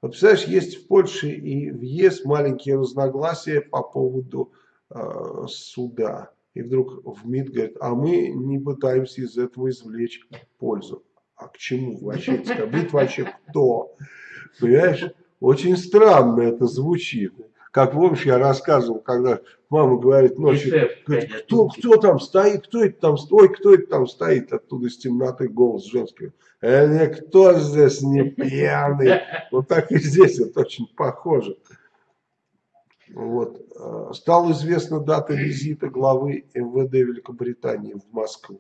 Вот представляешь, есть в Польше и в ЕС маленькие разногласия по поводу э, суда. И вдруг в МИД говорит, а мы не пытаемся из этого извлечь пользу. А к чему вообще? Быть вообще кто? Понимаешь? Очень странно это звучит. Как помнишь, я рассказывал, когда мама говорит ночью, говорит, кто, кто там стоит, кто это там стоит, кто это там стоит, оттуда из темноты голос женский. Э, никто здесь не пьяный. [laughs] Вот так и здесь это очень похоже. Вот. Э, стала известна дата визита главы МВД Великобритании в Москву.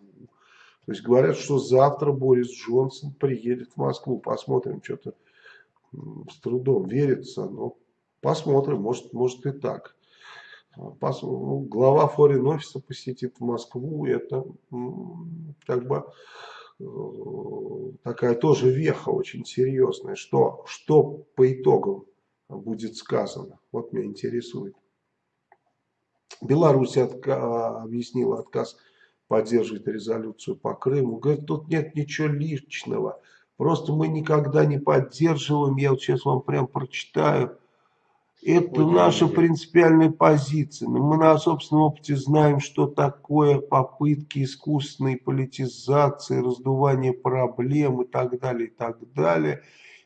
То есть говорят, что завтра Борис Джонсон приедет в Москву. Посмотрим, что-то с трудом верится, но Посмотрим, может, может и так. Пос, ну, глава форин офиса посетит Москву, это как бы э, такая тоже веха очень серьезная. Что, что по итогам будет сказано? Вот меня интересует. Беларусь отка объяснила отказ поддерживать резолюцию по Крыму. Говорит, тут нет ничего личного. Просто мы никогда не поддерживаем. Я вот сейчас вам прям прочитаю это наша принципиальная позиция. Мы на собственном опыте знаем, что такое попытки искусственной политизации, раздувания проблем и так далее, и так далее.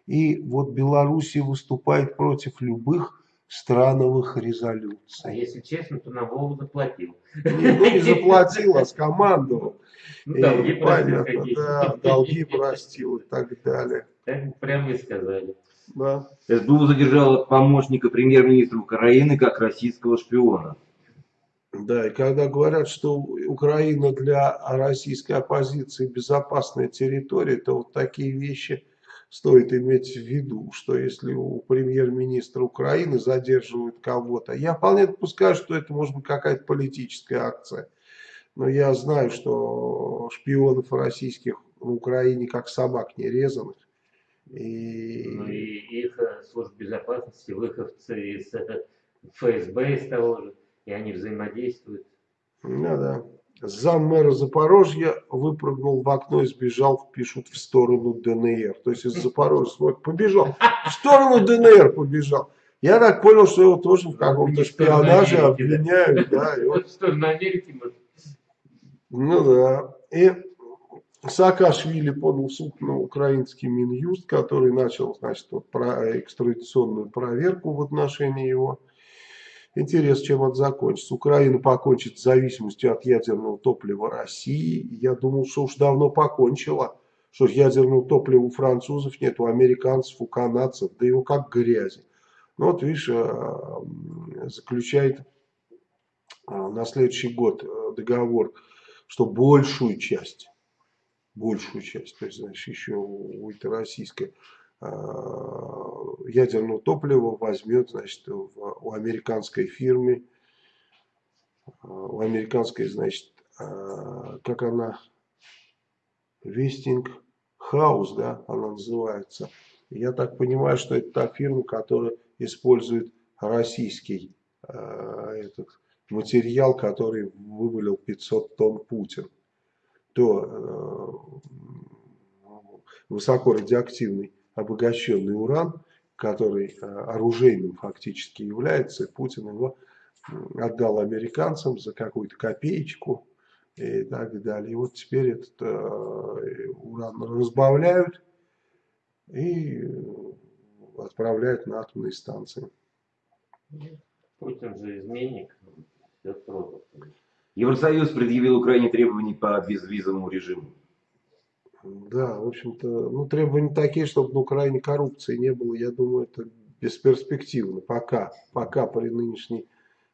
И вот Белоруссия выступает против любых страновых резолюций. А если честно, то на Вову заплатил. Не, ну, не заплатил, а скомандовал. Ну, долги понятно, да, долги простил и так далее. Так прямо и сказали. Да. СБУ задержала помощника премьер-министра Украины как российского шпиона. Да, и когда говорят, что Украина для российской оппозиции безопасная территория, то вот такие вещи стоит иметь в виду, что если у премьер-министра Украины задерживают кого-то, я вполне допускаю, что это может быть какая-то политическая акция. Но я знаю, что шпионов российских в Украине как собак нерезанных. И... Ну и их э, служба безопасности, выходцы из э, ФСБ из того же, и они взаимодействуют. Ну да. Зам мэра Запорожья выпрыгнул в окно и сбежал, пишут, в сторону ДНР. То есть из Запорожья смотрит, побежал. В сторону ДНР побежал. Я так понял, что его тоже в каком-то шпионаже обвиняют. Да, и [laughs] вот, В сторону Америки, может. ну да. И Саакашвили подал в суд на украинский Минюст, который начал, значит, вот, про экстрадиционную проверку в отношении его. Интересно, чем это закончится. Украина покончит с зависимостью от ядерного топлива России. Я думал, что уж давно покончила. Что ядерного топлива у французов нет, у американцев, у канадцев, да его как грязи. Ну вот, видишь, э, заключает э, на следующий год э, договор, что большую часть, большую часть, то есть, значит, еще у этой российской ядерного топлива возьмет, значит, у американской фирмы, у американской, значит, как она, Вестинг Хаус, да, она называется. Я так понимаю, что это та фирма, которая использует российский этот материал, который вывалил 500 тонн Путин. То высоко радиоактивный обогащенный уран, который э, оружейным фактически является, Путин его отдал американцам за какую-то копеечку и так далее. И вот теперь этот э, уран разбавляют и отправляют на атомные станции. Путин же изменник. Евросоюз предъявил Украине требования по безвизовому режиму. Да, в общем-то, ну, требования такие, чтобы на Украине коррупции не было, я думаю, это бесперспективно. Пока, пока при нынешней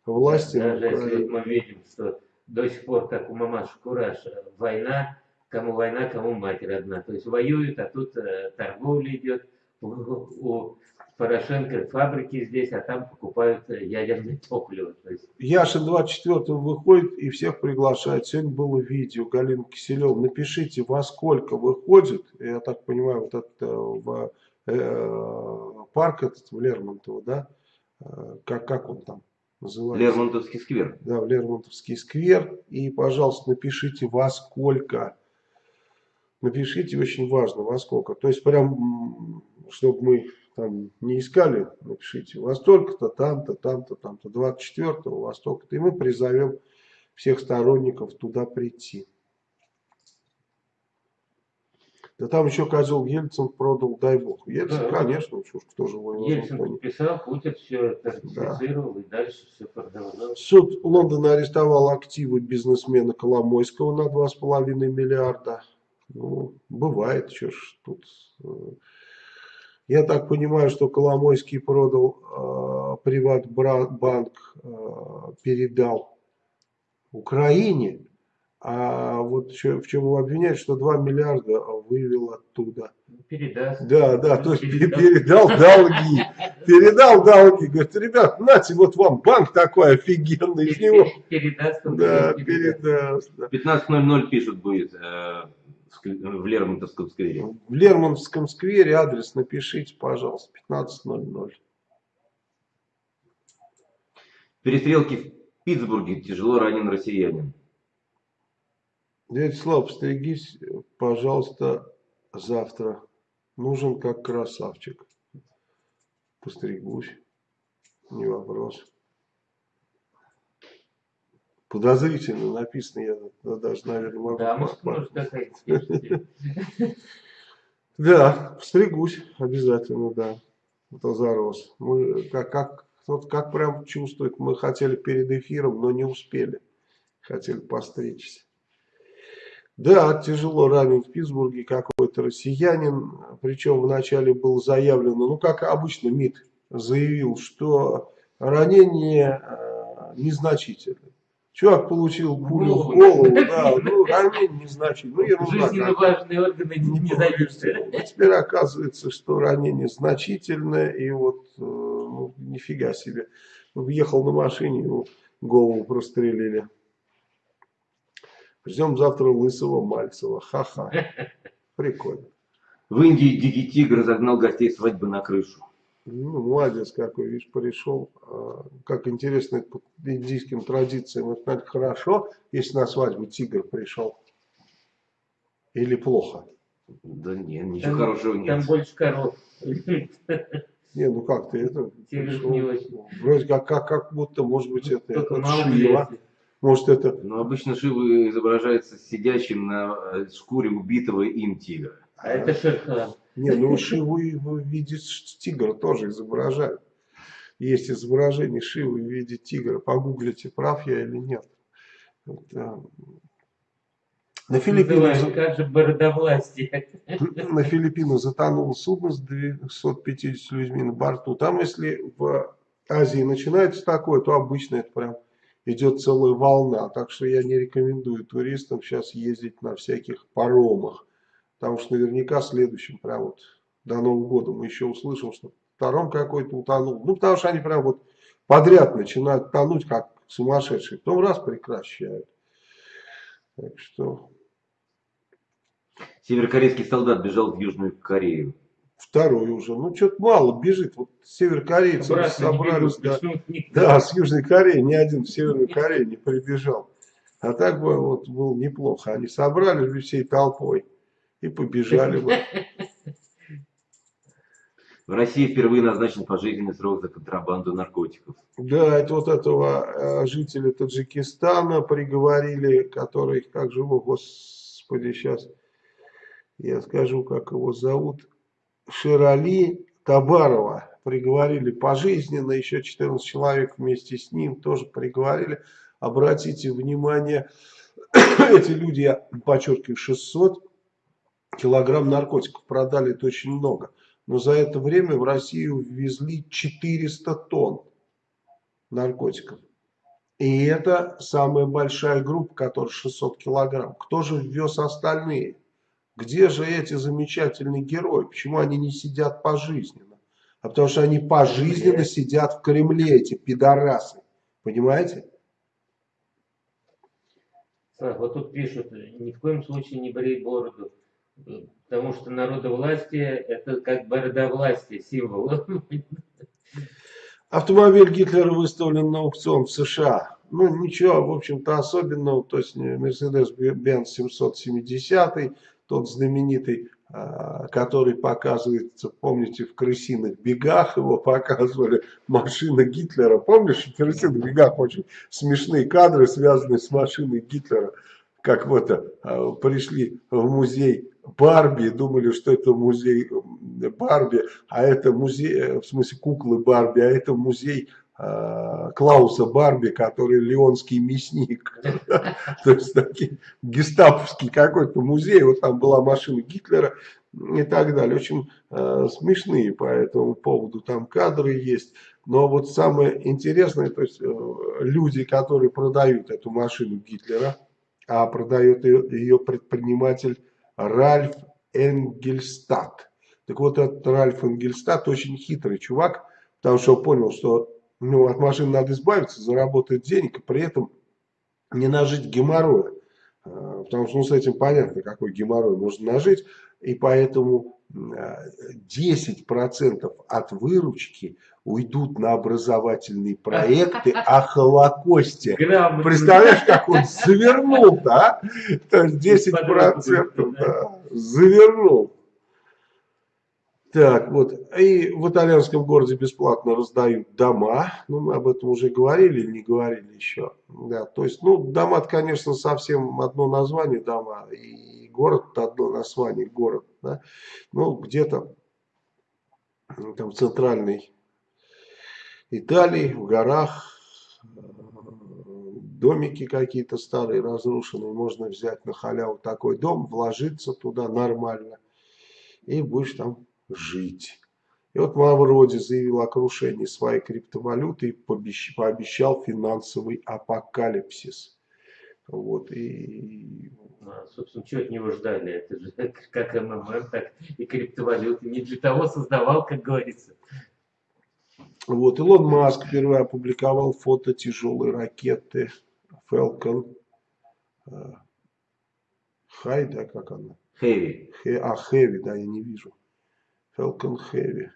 власти. на Даже если Украине- вот мы видим, что до сих пор, как у мамаши Кураж, война, кому война, кому мать родна. То есть воюют, а тут э, торговля идет. У, у Порошенко фабрики здесь, а там покупают э, ядерное топливо. То есть, Яша 24 выходит и всех приглашает. Сегодня было видео Галина Киселева. Напишите, во сколько выходит, я так понимаю, вот этот э, в, э, парк этот в Лермонтово, да? Э, Как, как он там называется? Лермонтовский сквер. да, в Лермонтовский сквер. И, пожалуйста, напишите во сколько. Напишите, очень важно, во сколько. То есть, прям, чтобы мы там не искали, напишите во столько-то, там-то, там-то, там-то, 24-го, во столько-то. И мы призовем всех сторонников туда прийти. Да там еще козел Ельцин продал, дай бог. Ельцин, Да. конечно, чушь, кто же его Ельцин подписал, Путин все ратифицировал, и дальше все продолжалось. Суд Лондона арестовал активы бизнесмена Коломойского на 2,5 миллиарда. Ну, бывает, что ж тут. Я так понимаю, что Коломойский продал э, Приватбанк, э, передал Украине. А вот чё- в чем его обвиняют, что 2 миллиарда вывел оттуда. Передаст. Да, да, то есть Передал. передал долги. Передал долги. Говорит, ребят, нате, вот вам банк такой офигенный, из него Передаст. да, передаст. передаст. да. 15.00 пишут будет э, в ск- в Лермонтовском сквере. В Лермонтовском сквере адрес напишите, пожалуйста, 15.00. Перестрелки в Питтсбурге. Тяжело ранен россиянин. Дядя Слава, постригись, пожалуйста, завтра. Нужен как красавчик. Постригусь. Не вопрос. Подозрительно написано, я да, даже, наверное, могу... Да, может, может [laughs] Да, постригусь обязательно, да. Это зарос. Мы как, как, вот как прям чувствует, мы хотели перед эфиром, но не успели. Хотели постричься. Да, тяжело ранен в Питтсбурге какой-то россиянин. Причем вначале было заявлено, ну как обычно МИД заявил, что ранение э, незначительное. Чувак получил пулю в Голову. голову, да, ну, ранение незначительное, ну, ерунда Жизненно важные органы не, не Ну, зависят. Теперь оказывается, что ранение значительное, и вот, э, ну, нифига себе. Въехал на машине, ему голову прострелили. Ждем завтра лысого Мальцева. Ха-ха. [laughs] Прикольно. В Индии дикий тигр загнал гостей свадьбы на крышу. Ну, молодец какой, видишь, пришел. А, Как интересно, по индийским традициям. Это наверное, хорошо, если на свадьбу тигр пришел. Или плохо. Да нет, ничего Там- хорошего Там нет. больше коров. Не, ну как ты это... Тигр пришел, не очень. Вроде как, как, как будто, может быть, это, Только это Шива. Может, это Но обычно Шива изображается сидящим на э, шкуре убитого им тигра. А это Шерхан. Не, ну Шиву и в виде тигра тоже изображают. Есть изображение Шивы в виде тигра. Погуглите, прав я или нет. Это- На Филиппинах, Называют, за- как же бородовластие. на Филиппинах затонуло судно с 250 людьми на борту. Там, если в Азии начинается такое, то обычно это прям идет целая волна. Так что я не рекомендую туристам сейчас ездить на всяких паромах. Потому что наверняка следующим, прям вот до Нового года мы еще услышим, что паром какой-то утонул. Ну, потому что они прям вот подряд начинают тонуть, как сумасшедшие. Потом раз прекращают. Так что Северокорейский солдат бежал в Южную Корею. второй уже. Ну, что-то мало бежит. Вот северокорейцы собрались. бегут, да. Да, с Южной Кореи ни один в Северную Корею не прибежал. А так бы вот было неплохо. Они собрались бы всей толпой и побежали бы. В России впервые назначен пожизненный срок за контрабанду наркотиков. Да, это вот этого э, жителя Таджикистана приговорили, который, как же его, господи, сейчас я скажу, как его зовут, Ширали Табарова. Приговорили пожизненно, еще 14 человек вместе с ним тоже приговорили. Обратите внимание, [coughs] эти люди, я подчеркиваю, 600 килограмм наркотиков продали, это очень много. Но за это время в Россию ввезли 400 тонн наркотиков. И это самая большая группа, которая 600 килограмм. Кто же ввез остальные? Где же эти замечательные герои? Почему они не сидят пожизненно? А потому что они пожизненно сидят в Кремле, эти пидорасы. Понимаете? Слав, вот тут пишут, ни в коем случае не брей бороду. Потому что народовластие это как бородовластие, символ. Автомобиль Гитлера выставлен на аукцион в США. Ну, ничего, в общем-то, особенного. То есть, Mercedes-Benz 770, тот знаменитый, а, который показывается, помните, в «Крысиных бегах» его показывали, машина Гитлера. Помнишь, в «Крысиных бегах» очень смешные кадры, связанные с машиной Гитлера. Как вот а, пришли в музей Барби, думали, что это музей м, Барби, а это музей, э, в смысле куклы Барби, а это музей э, Клауса Барби, который леонский мясник. [laughs] То есть такие гестаповский какой-то музей, вот там была машина Гитлера и так далее. Очень э, смешные по этому поводу там кадры есть. Но вот самое интересное, то есть э, люди, которые продают эту машину Гитлера, а продает ее, ее предприниматель Ральф Энгельстад. Так вот, этот Ральф Энгельстад очень хитрый чувак, потому что понял, что ну, от машины надо избавиться, заработать денег, и при этом не нажить геморроя. А, Потому что ну, с этим понятно, какой геморрой можно нажить. И поэтому а, 10% от выручки уйдут на образовательные проекты о [laughs] Холокосте. Грамотно. Представляешь, как он [laughs] завернул-то, а? То есть 10% да, завернул. Так, вот. И в итальянском городе бесплатно раздают дома. Ну, мы об этом уже говорили или не говорили еще. Да, то есть, ну, дома конечно, совсем одно название дома. И город одно название город. Да? Ну, где-то там в центральной Италии, в горах, домики какие-то старые, разрушенные, можно взять на халяву такой дом, вложиться туда нормально, и будешь там жить. И вот Мавроди заявил о крушении своей криптовалюты и пообещал финансовый апокалипсис. Вот, и... А, собственно, что от него ждали? Это же [laughs] как МММ, так и криптовалюты. Не для того создавал, как говорится. Вот, Илон Маск первый опубликовал фото тяжелой ракеты Falcon High, да, как она? Heavy. А, Heavy, да, я не вижу. Falcon Heavy.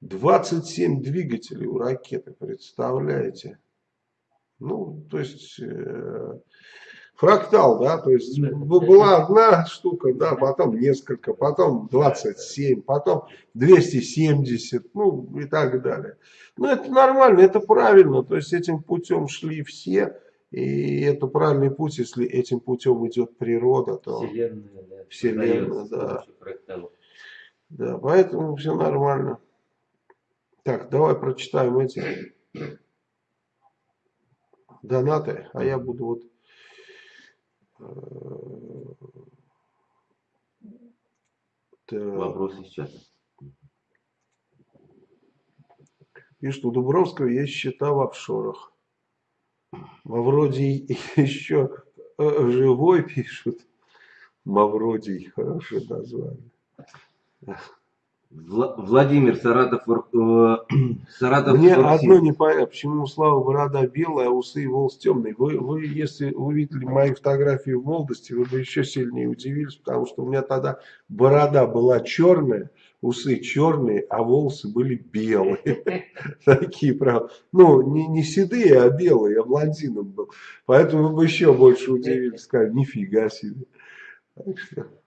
27 двигателей у ракеты, представляете? Ну, то есть, э, фрактал, да, то есть была одна штука, да, потом несколько, потом 27, потом 270, ну и так далее. Ну, это нормально, это правильно, то есть этим путем шли все, и это правильный путь, если этим путем идет природа, то Вселенная, да, Вселенная, да. Да, поэтому все нормально. Так, давай прочитаем эти [coughs] донаты, а я буду вот так. Вопросы сейчас. Что у Дубровского есть счета в офшорах. Мавродий [laughs] еще э, живой пишут. Мавродий, хорошее название. Владимир Саратов, э, [clears throat] Саратов Мне 47. одно непонятно, почему у Славы борода белая, а усы и волос темные. Вы, вы, если увидели мои фотографии в молодости, вы бы еще сильнее удивились, потому что у меня тогда борода была черная, усы черные, а волосы были белые. [laughs] Такие, правда. Ну, не, не седые, а белые, я блондином был. Поэтому вы бы еще больше удивились, сказали, нифига себе.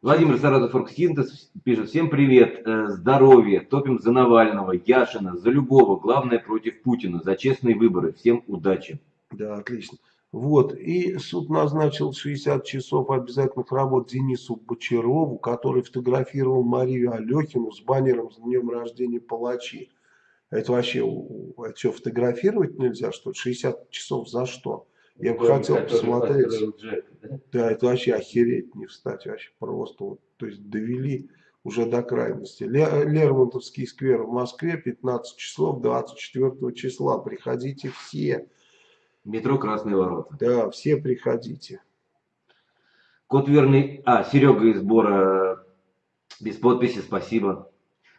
Владимир Саратов Оргсинтез пишет, всем привет, э, здоровья, топим за Навального, Яшина, за любого, главное против Путина, за честные выборы, всем удачи. Да, отлично. Вот, и суд назначил 60 часов обязательных работ Денису Бочарову, который фотографировал Марию Алехину с баннером с днем рождения палачи. Это вообще, это что, фотографировать нельзя, что 60 часов за что? Я бы хотел посмотреть. Джек, да? да, это вообще охереть не встать, вообще просто. Вот, то есть довели уже до крайности. Лермонтовский сквер в Москве 15 часов 24 числа. Приходите все. Метро Красные Ворота. Да, все приходите. Код верный... А, Серега из Бора без подписи, спасибо.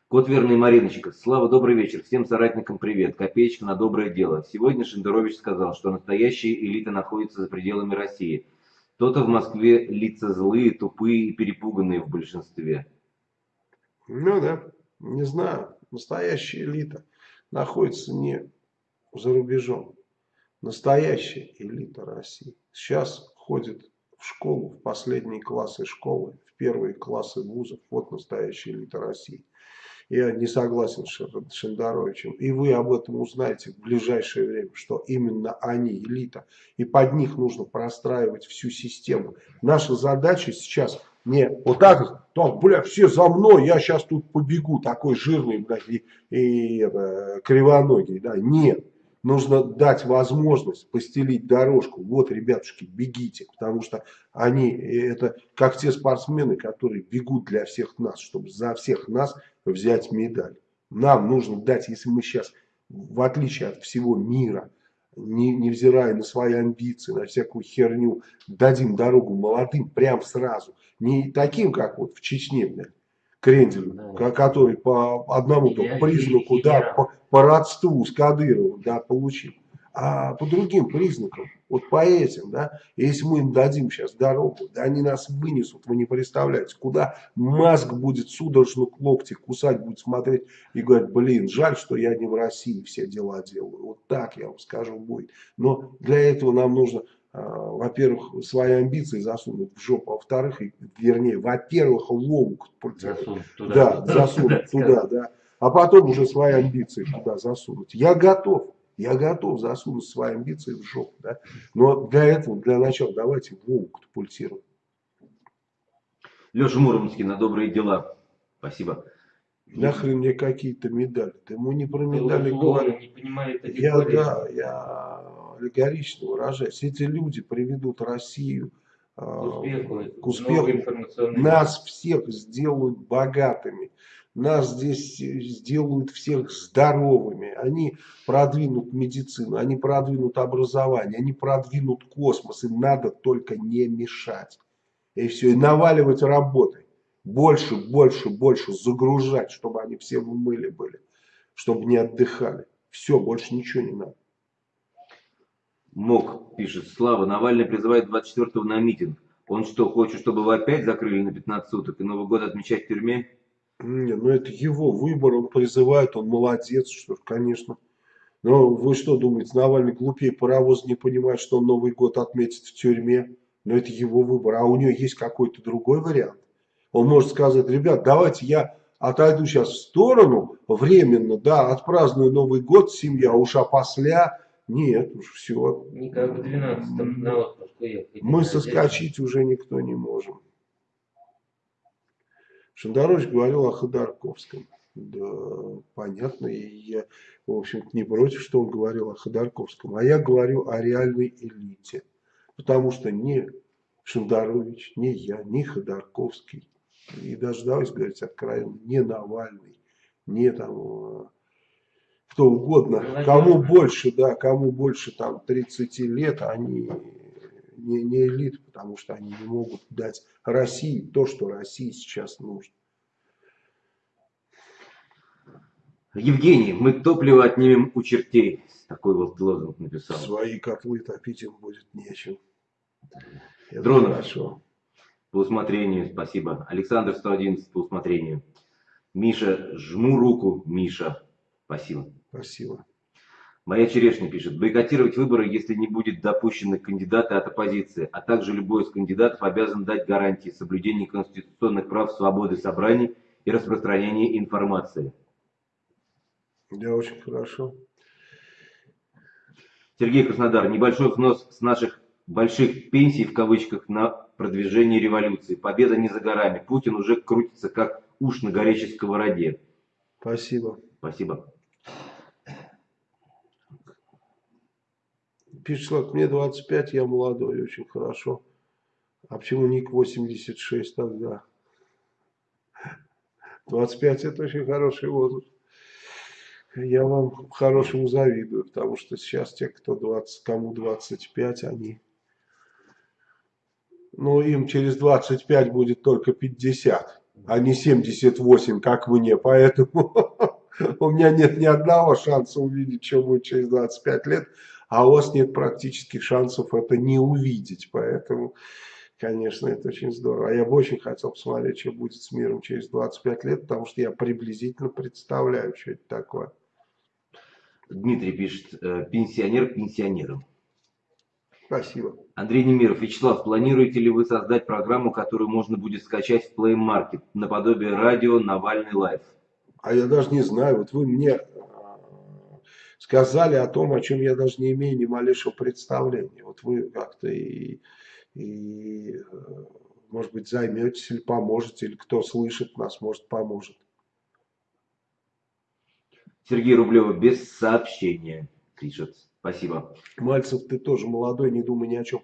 Кот верный Мариночка. Слава, добрый вечер. Всем соратникам привет. Копеечка на доброе дело. Сегодня Шендерович сказал, что настоящая элита находится за пределами России. Кто-то в Москве лица злые, тупые и перепуганные в большинстве. Ну да, не знаю. Настоящая элита находится не за рубежом. Настоящая элита России. Сейчас ходит в школу, в последние классы школы, в первые классы вузов. Вот настоящая элита России. Я не согласен с Шендаровичем. И вы об этом узнаете в ближайшее время, что именно они элита. И под них нужно простраивать всю систему. Наша задача сейчас не вот так, так, бля, все за мной, я сейчас тут побегу, такой жирный, блядь, и, и это, кривоногий, да, нет. Нужно дать возможность постелить дорожку. Вот, ребятушки, бегите, потому что они, это как те спортсмены, которые бегут для всех нас, чтобы за всех нас взять медаль. Нам нужно дать, если мы сейчас, в отличие от всего мира, не, невзирая на свои амбиции, на всякую херню, дадим дорогу молодым прям сразу. Не таким, как вот в Чечне, блядь, Кренделю, да. который по одному я, признаку, я, да. По, по родству с Кадыровым, да, получил. А по другим признакам, вот по этим, да, если мы им дадим сейчас дорогу, да, они нас вынесут, вы не представляете, куда Маск будет судорожно локти кусать, будет смотреть и говорить, блин, жаль, что я не в России все дела делаю, вот так я вам скажу будет, но для этого нам нужно а, во-первых, свои амбиции засунуть в жопу, а во-вторых, вернее, во-первых, ломку засунуть туда, да, засунуть [laughs] туда, да, а потом уже свои амбиции туда засунуть. Я готов. Я готов засунуть свои амбиции в жопу. Да? Но для этого, для начала, давайте Вову катапультируем. Леша Муромский на добрые дела. Спасибо. Нахрен мне какие-то медали. Ты ему не про медали говорю. Не понимает я, да, я аллегорично выражаюсь. Эти люди приведут Россию к успеху, к успеху. нас всех сделают богатыми нас здесь сделают всех здоровыми, они продвинут медицину, они продвинут образование, они продвинут космос, им надо только не мешать. И все, и наваливать работой. Больше, больше, больше загружать, чтобы они все в мыле были, чтобы не отдыхали. Все, больше ничего не надо. МОК пишет, Слава, Навальный призывает 24-го на митинг. Он что, хочет, чтобы его опять закрыли на 15 суток и Новый год отмечать в тюрьме? Не, ну это его выбор, он призывает, он молодец, что конечно. Но вы что думаете, Навальный глупее паровоз не понимает, что он Новый год отметит в тюрьме? Но это его выбор, а у него есть какой-то другой вариант. Он может сказать, ребят, давайте я отойду сейчас в сторону временно, да, отпраздную Новый год, семья, уж после, нет, уж все. Никак в 12 на отпуск уехать. Мы соскочить уже никто не можем. Шандарович говорил о Ходорковском. Да, понятно, и я, в общем-то, не против, что он говорил о Ходорковском. А я говорю о реальной элите. Потому что ни Шандарович, ни я, ни Ходорковский, и даже, давайте говорить откровенно, не Навальный, не там кто угодно, кому больше, да, кому больше там 30 лет, они не, не элит, потому что они не могут дать России то, что России сейчас нужно. Евгений, мы топливо отнимем у чертей. Такой вот лозунг написал. Свои котлы топить им будет нечем. Это Дронов. Хорошо. По усмотрению, спасибо. Александр 111 по усмотрению. Миша, жму руку, Миша. Спасибо. Спасибо. Моя черешня пишет, бойкотировать выборы, если не будет допущены кандидаты от оппозиции, а также любой из кандидатов обязан дать гарантии соблюдения конституционных прав свободы собраний и распространения информации. Да, очень хорошо. Сергей Краснодар, небольшой взнос с наших больших пенсий в кавычках на продвижение революции. Победа не за горами. Путин уже крутится как уж на горячей сковороде. Спасибо. Спасибо. Пишет Слав, мне 25, я молодой, очень хорошо. А почему ник 86 тогда? 25 это очень хороший возраст. Я вам хорошему завидую, потому что сейчас те, кто 20, кому 25, они... Ну, им через 25 будет только 50, а не 78, как мне. Поэтому [laughs] у меня нет ни одного шанса увидеть, что будет через 25 лет а у вас нет практических шансов это не увидеть. Поэтому, конечно, это очень здорово. А я бы очень хотел посмотреть, что будет с миром через 25 лет, потому что я приблизительно представляю, что это такое. Дмитрий пишет, э, пенсионер пенсионером. Спасибо. Андрей Немиров. Вячеслав, планируете ли вы создать программу, которую можно будет скачать в Play Market, наподобие радио Навальный Live? А я даже не знаю. Вот вы мне сказали о том, о чем я даже не имею ни малейшего представления. Вот вы как-то и, и, может быть, займетесь или поможете, или кто слышит нас, может, поможет. Сергей Рублева без сообщения пишет. Спасибо. Мальцев, ты тоже молодой, не думай ни о чем.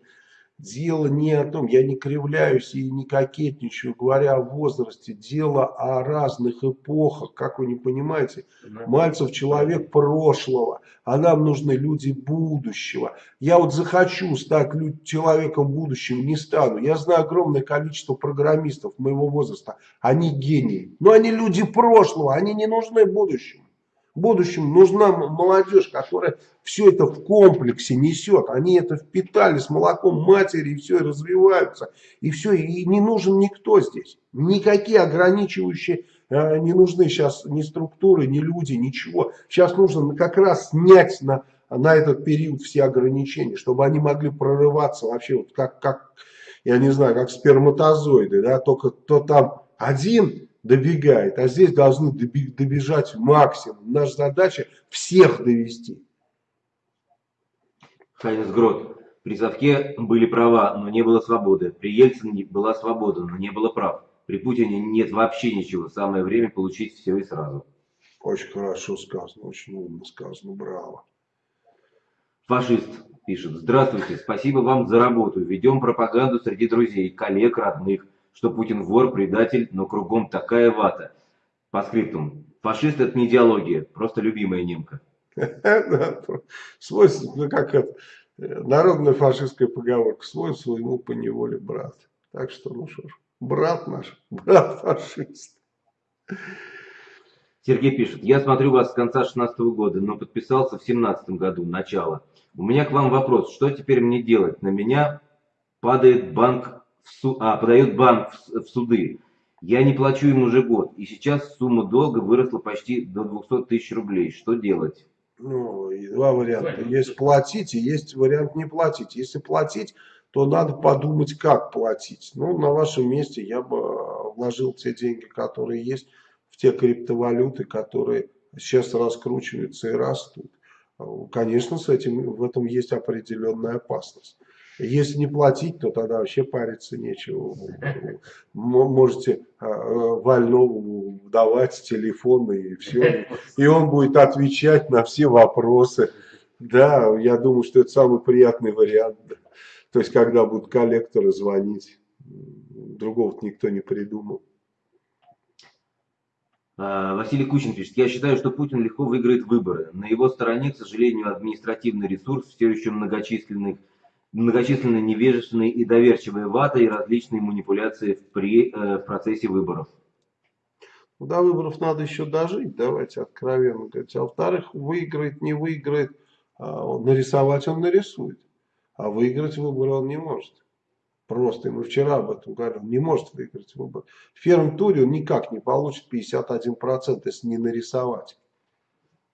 Дело не о том, я не кривляюсь и не кокетничаю, говоря о возрасте. Дело о разных эпохах, как вы не понимаете. Мальцев человек прошлого, а нам нужны люди будущего. Я вот захочу стать человеком будущего, не стану. Я знаю огромное количество программистов моего возраста, они гении. Но они люди прошлого, они не нужны будущему. В будущем нужна молодежь, которая все это в комплексе несет. Они это впитали с молоком матери, и все, и развиваются. И все, и не нужен никто здесь. Никакие ограничивающие э, не нужны сейчас ни структуры, ни люди, ничего. Сейчас нужно как раз снять на, на этот период все ограничения, чтобы они могли прорываться вообще, вот как, как я не знаю, как сперматозоиды, да, только то там один добегает, а здесь должны добежать максимум. Наша задача всех довести. Хайнес Грот. При Совке были права, но не было свободы. При Ельцине была свобода, но не было прав. При Путине нет вообще ничего. Самое время получить все и сразу. Очень хорошо сказано, очень умно сказано. Браво. Фашист пишет. Здравствуйте, спасибо вам за работу. Ведем пропаганду среди друзей, коллег, родных что Путин вор, предатель, но кругом такая вата. По скриптум. Фашист это не идеология, просто любимая немка. [laughs] Свой, ну как это, народная фашистская поговорка, свой своему по неволе брат. Так что, ну что ж, брат наш, [laughs] брат фашист. Сергей пишет, я смотрю вас с конца 16 года, но подписался в 17 году, начало. У меня к вам вопрос, что теперь мне делать? На меня падает банк, в су... а, подает банк в, в суды. Я не плачу им уже год, и сейчас сумма долга выросла почти до 200 тысяч рублей. Что делать? Ну, два варианта. Есть платить и есть вариант не платить. Если платить, то надо подумать, как платить. Ну, на вашем месте я бы вложил те деньги, которые есть, в те криптовалюты, которые сейчас раскручиваются и растут. Конечно, с этим, в этом есть определенная опасность. Если не платить, то тогда вообще париться нечего. Можете а, Вольнову давать телефон и все. И он будет отвечать на все вопросы. Да, я думаю, что это самый приятный вариант. То есть, когда будут коллекторы звонить. Другого никто не придумал. А, Василий Кучин пишет, я считаю, что Путин легко выиграет выборы. На его стороне, к сожалению, административный ресурс, все еще многочисленных многочисленные невежественные и доверчивые ваты и различные манипуляции в, при, э, в процессе выборов. Ну, до выборов надо еще дожить, давайте откровенно говорить. А во-вторых, выиграет, не выиграет, а нарисовать он нарисует. А выиграть выборы он не может. Просто, мы вчера об этом говорили, он не может выиграть выборы. В первом туре он никак не получит 51%, если не нарисовать.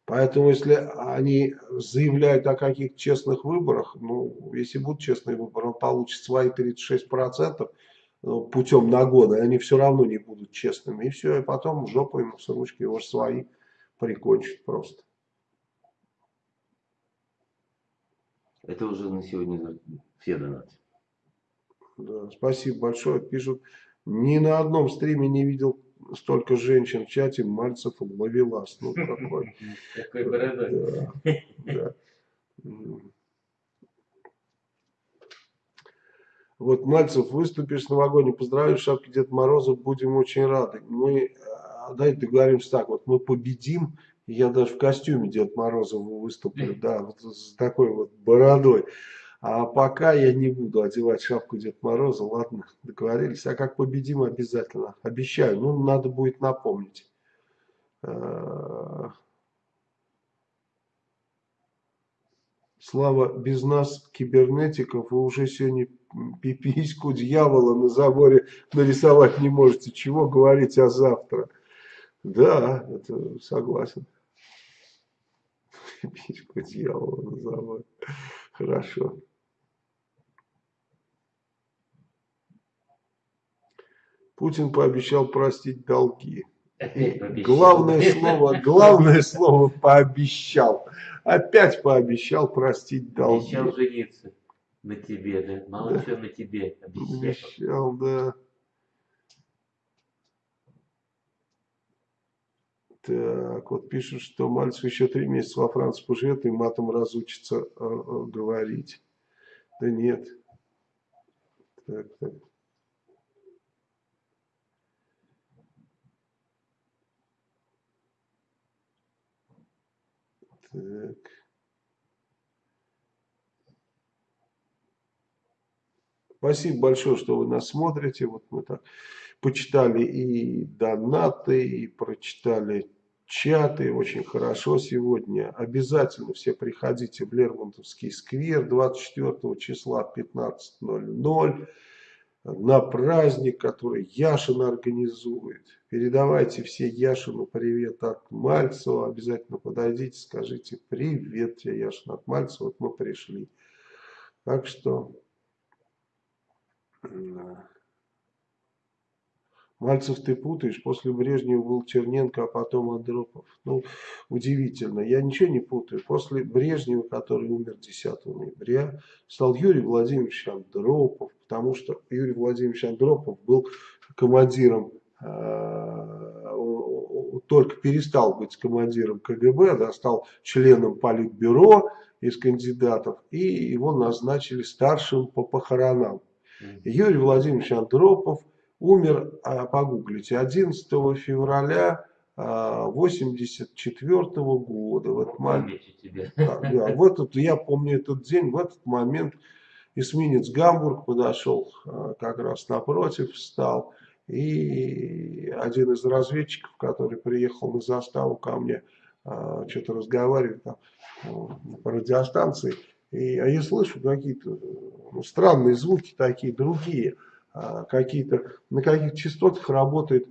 Поэтому, если они заявляют о каких-то честных выборах, ну, если будут честные выборы, он получит свои 36% ну, путем нагоны, они все равно не будут честными. И все, и потом жопу ему с ручки его свои прикончат просто. Это уже на сегодня все донаты. Да, спасибо большое. Пишут, ни на одном стриме не видел столько женщин в чате, Мальцев ловелас. Ну, [laughs] такой. Такой бородой. Да, да. Вот Мальцев, выступишь с новогодним поздравлением, шапки Дед Мороза, будем очень рады. Мы, а, давайте договоримся так, вот мы победим, я даже в костюме Дед Мороза выступлю, [laughs] да, вот с такой вот бородой. А пока я не буду одевать шапку Дед Мороза, ладно, договорились. А как победим обязательно, обещаю. Ну, надо будет напомнить. А, Слава, без нас, кибернетиков, вы уже сегодня пипиську дьявола на заборе нарисовать не можете. Чего говорить о завтра? Да, это согласен. Пипиську дьявола на заборе. Хорошо. Путин пообещал простить долги. Главное слово, главное слово пообещал. Опять пообещал простить долги. Обещал жениться на тебе, да? Мало да. чего на тебе обещал. Обещал, да. Так, вот пишут, что Мальцев еще три месяца во Франции поживет и матом разучится э, э, говорить. Да нет. Так, так. Так. Спасибо большое, что вы нас смотрите. Вот мы так почитали и донаты, и прочитали чаты. Очень хорошо сегодня. Обязательно все приходите в Лермонтовский сквер 24 числа 15.00 на праздник, который Яшин организует. Передавайте все Яшину привет от Мальцева. Обязательно подойдите, скажите привет тебе, Яшин от Мальцева. Вот мы пришли. Так что... Мальцев ты путаешь, после Брежнева был Черненко, а потом Андропов. Ну, удивительно, я ничего не путаю. После Брежнева, который умер 10 ноября, стал Юрий Владимирович Андропов, потому что Юрий Владимирович Андропов был командиром, э, только перестал быть командиром КГБ, да, стал членом Политбюро из кандидатов, и его назначили старшим по похоронам. Юрий Владимирович Андропов умер, а, погуглите, 11 февраля 84 года. В этот момент, да, да, в этот, я помню этот день, в этот момент эсминец Гамбург подошел а, как раз напротив, встал. И один из разведчиков, который приехал на заставу ко мне, а, что-то разговаривает там э, по радиостанции. И, а я слышу какие-то ну, странные звуки такие, другие. А, какие-то, на каких частотах работает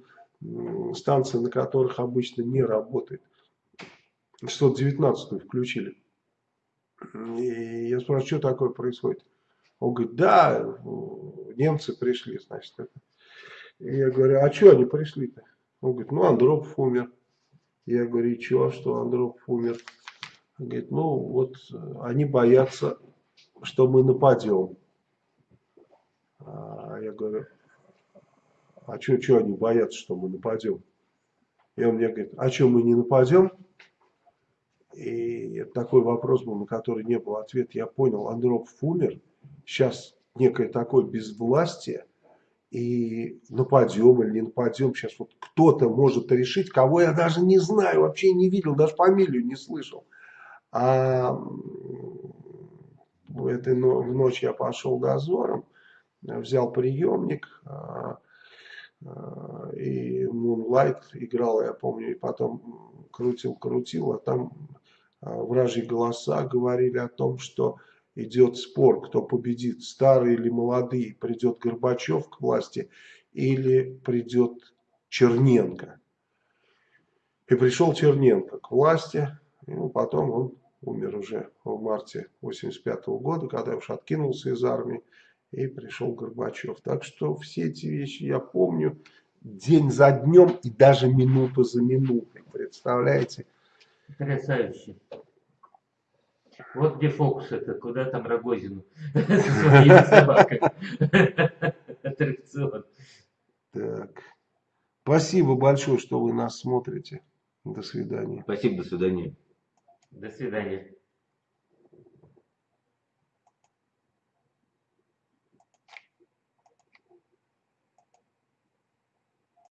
станция, на которых обычно не работает. 619 включили. И я спрашиваю, что такое происходит? Он говорит, да, немцы пришли, значит. Это. И я говорю, а что они пришли-то? Он говорит, ну Андропов умер. Я говорю, и что, что Андропов умер? Он говорит, ну вот э, они боятся, что мы нападем. А я говорю, а что, что они боятся, что мы нападем? И он мне говорит, а что мы не нападем? И такой вопрос был, на который не было ответа. Я понял, Андропов умер, сейчас некое такое безвластие, и нападем или не нападем, сейчас вот кто-то может решить, кого я даже не знаю, вообще не видел, даже фамилию не слышал. А в этой в ночь я пошел дозором, взял приемник, а, а, и Moonlight играл, я помню, и потом крутил, крутил, а там а, вражьи голоса говорили о том, что идет спор, кто победит, старые или молодые, придет Горбачев к власти или придет Черненко. И пришел Черненко к власти, ну, потом он умер уже в марте 85 -го года, когда уж откинулся из армии, и пришел Горбачев. Так что все эти вещи я помню день за днем и даже минуту за минутой, представляете? Потрясающе. Вот где фокус это, куда там Рогозину [laughs] со своими собаками. [laughs] Аттракцион. Так. Спасибо большое, что вы нас смотрите. До свидания. Спасибо, до свидания. До свидания.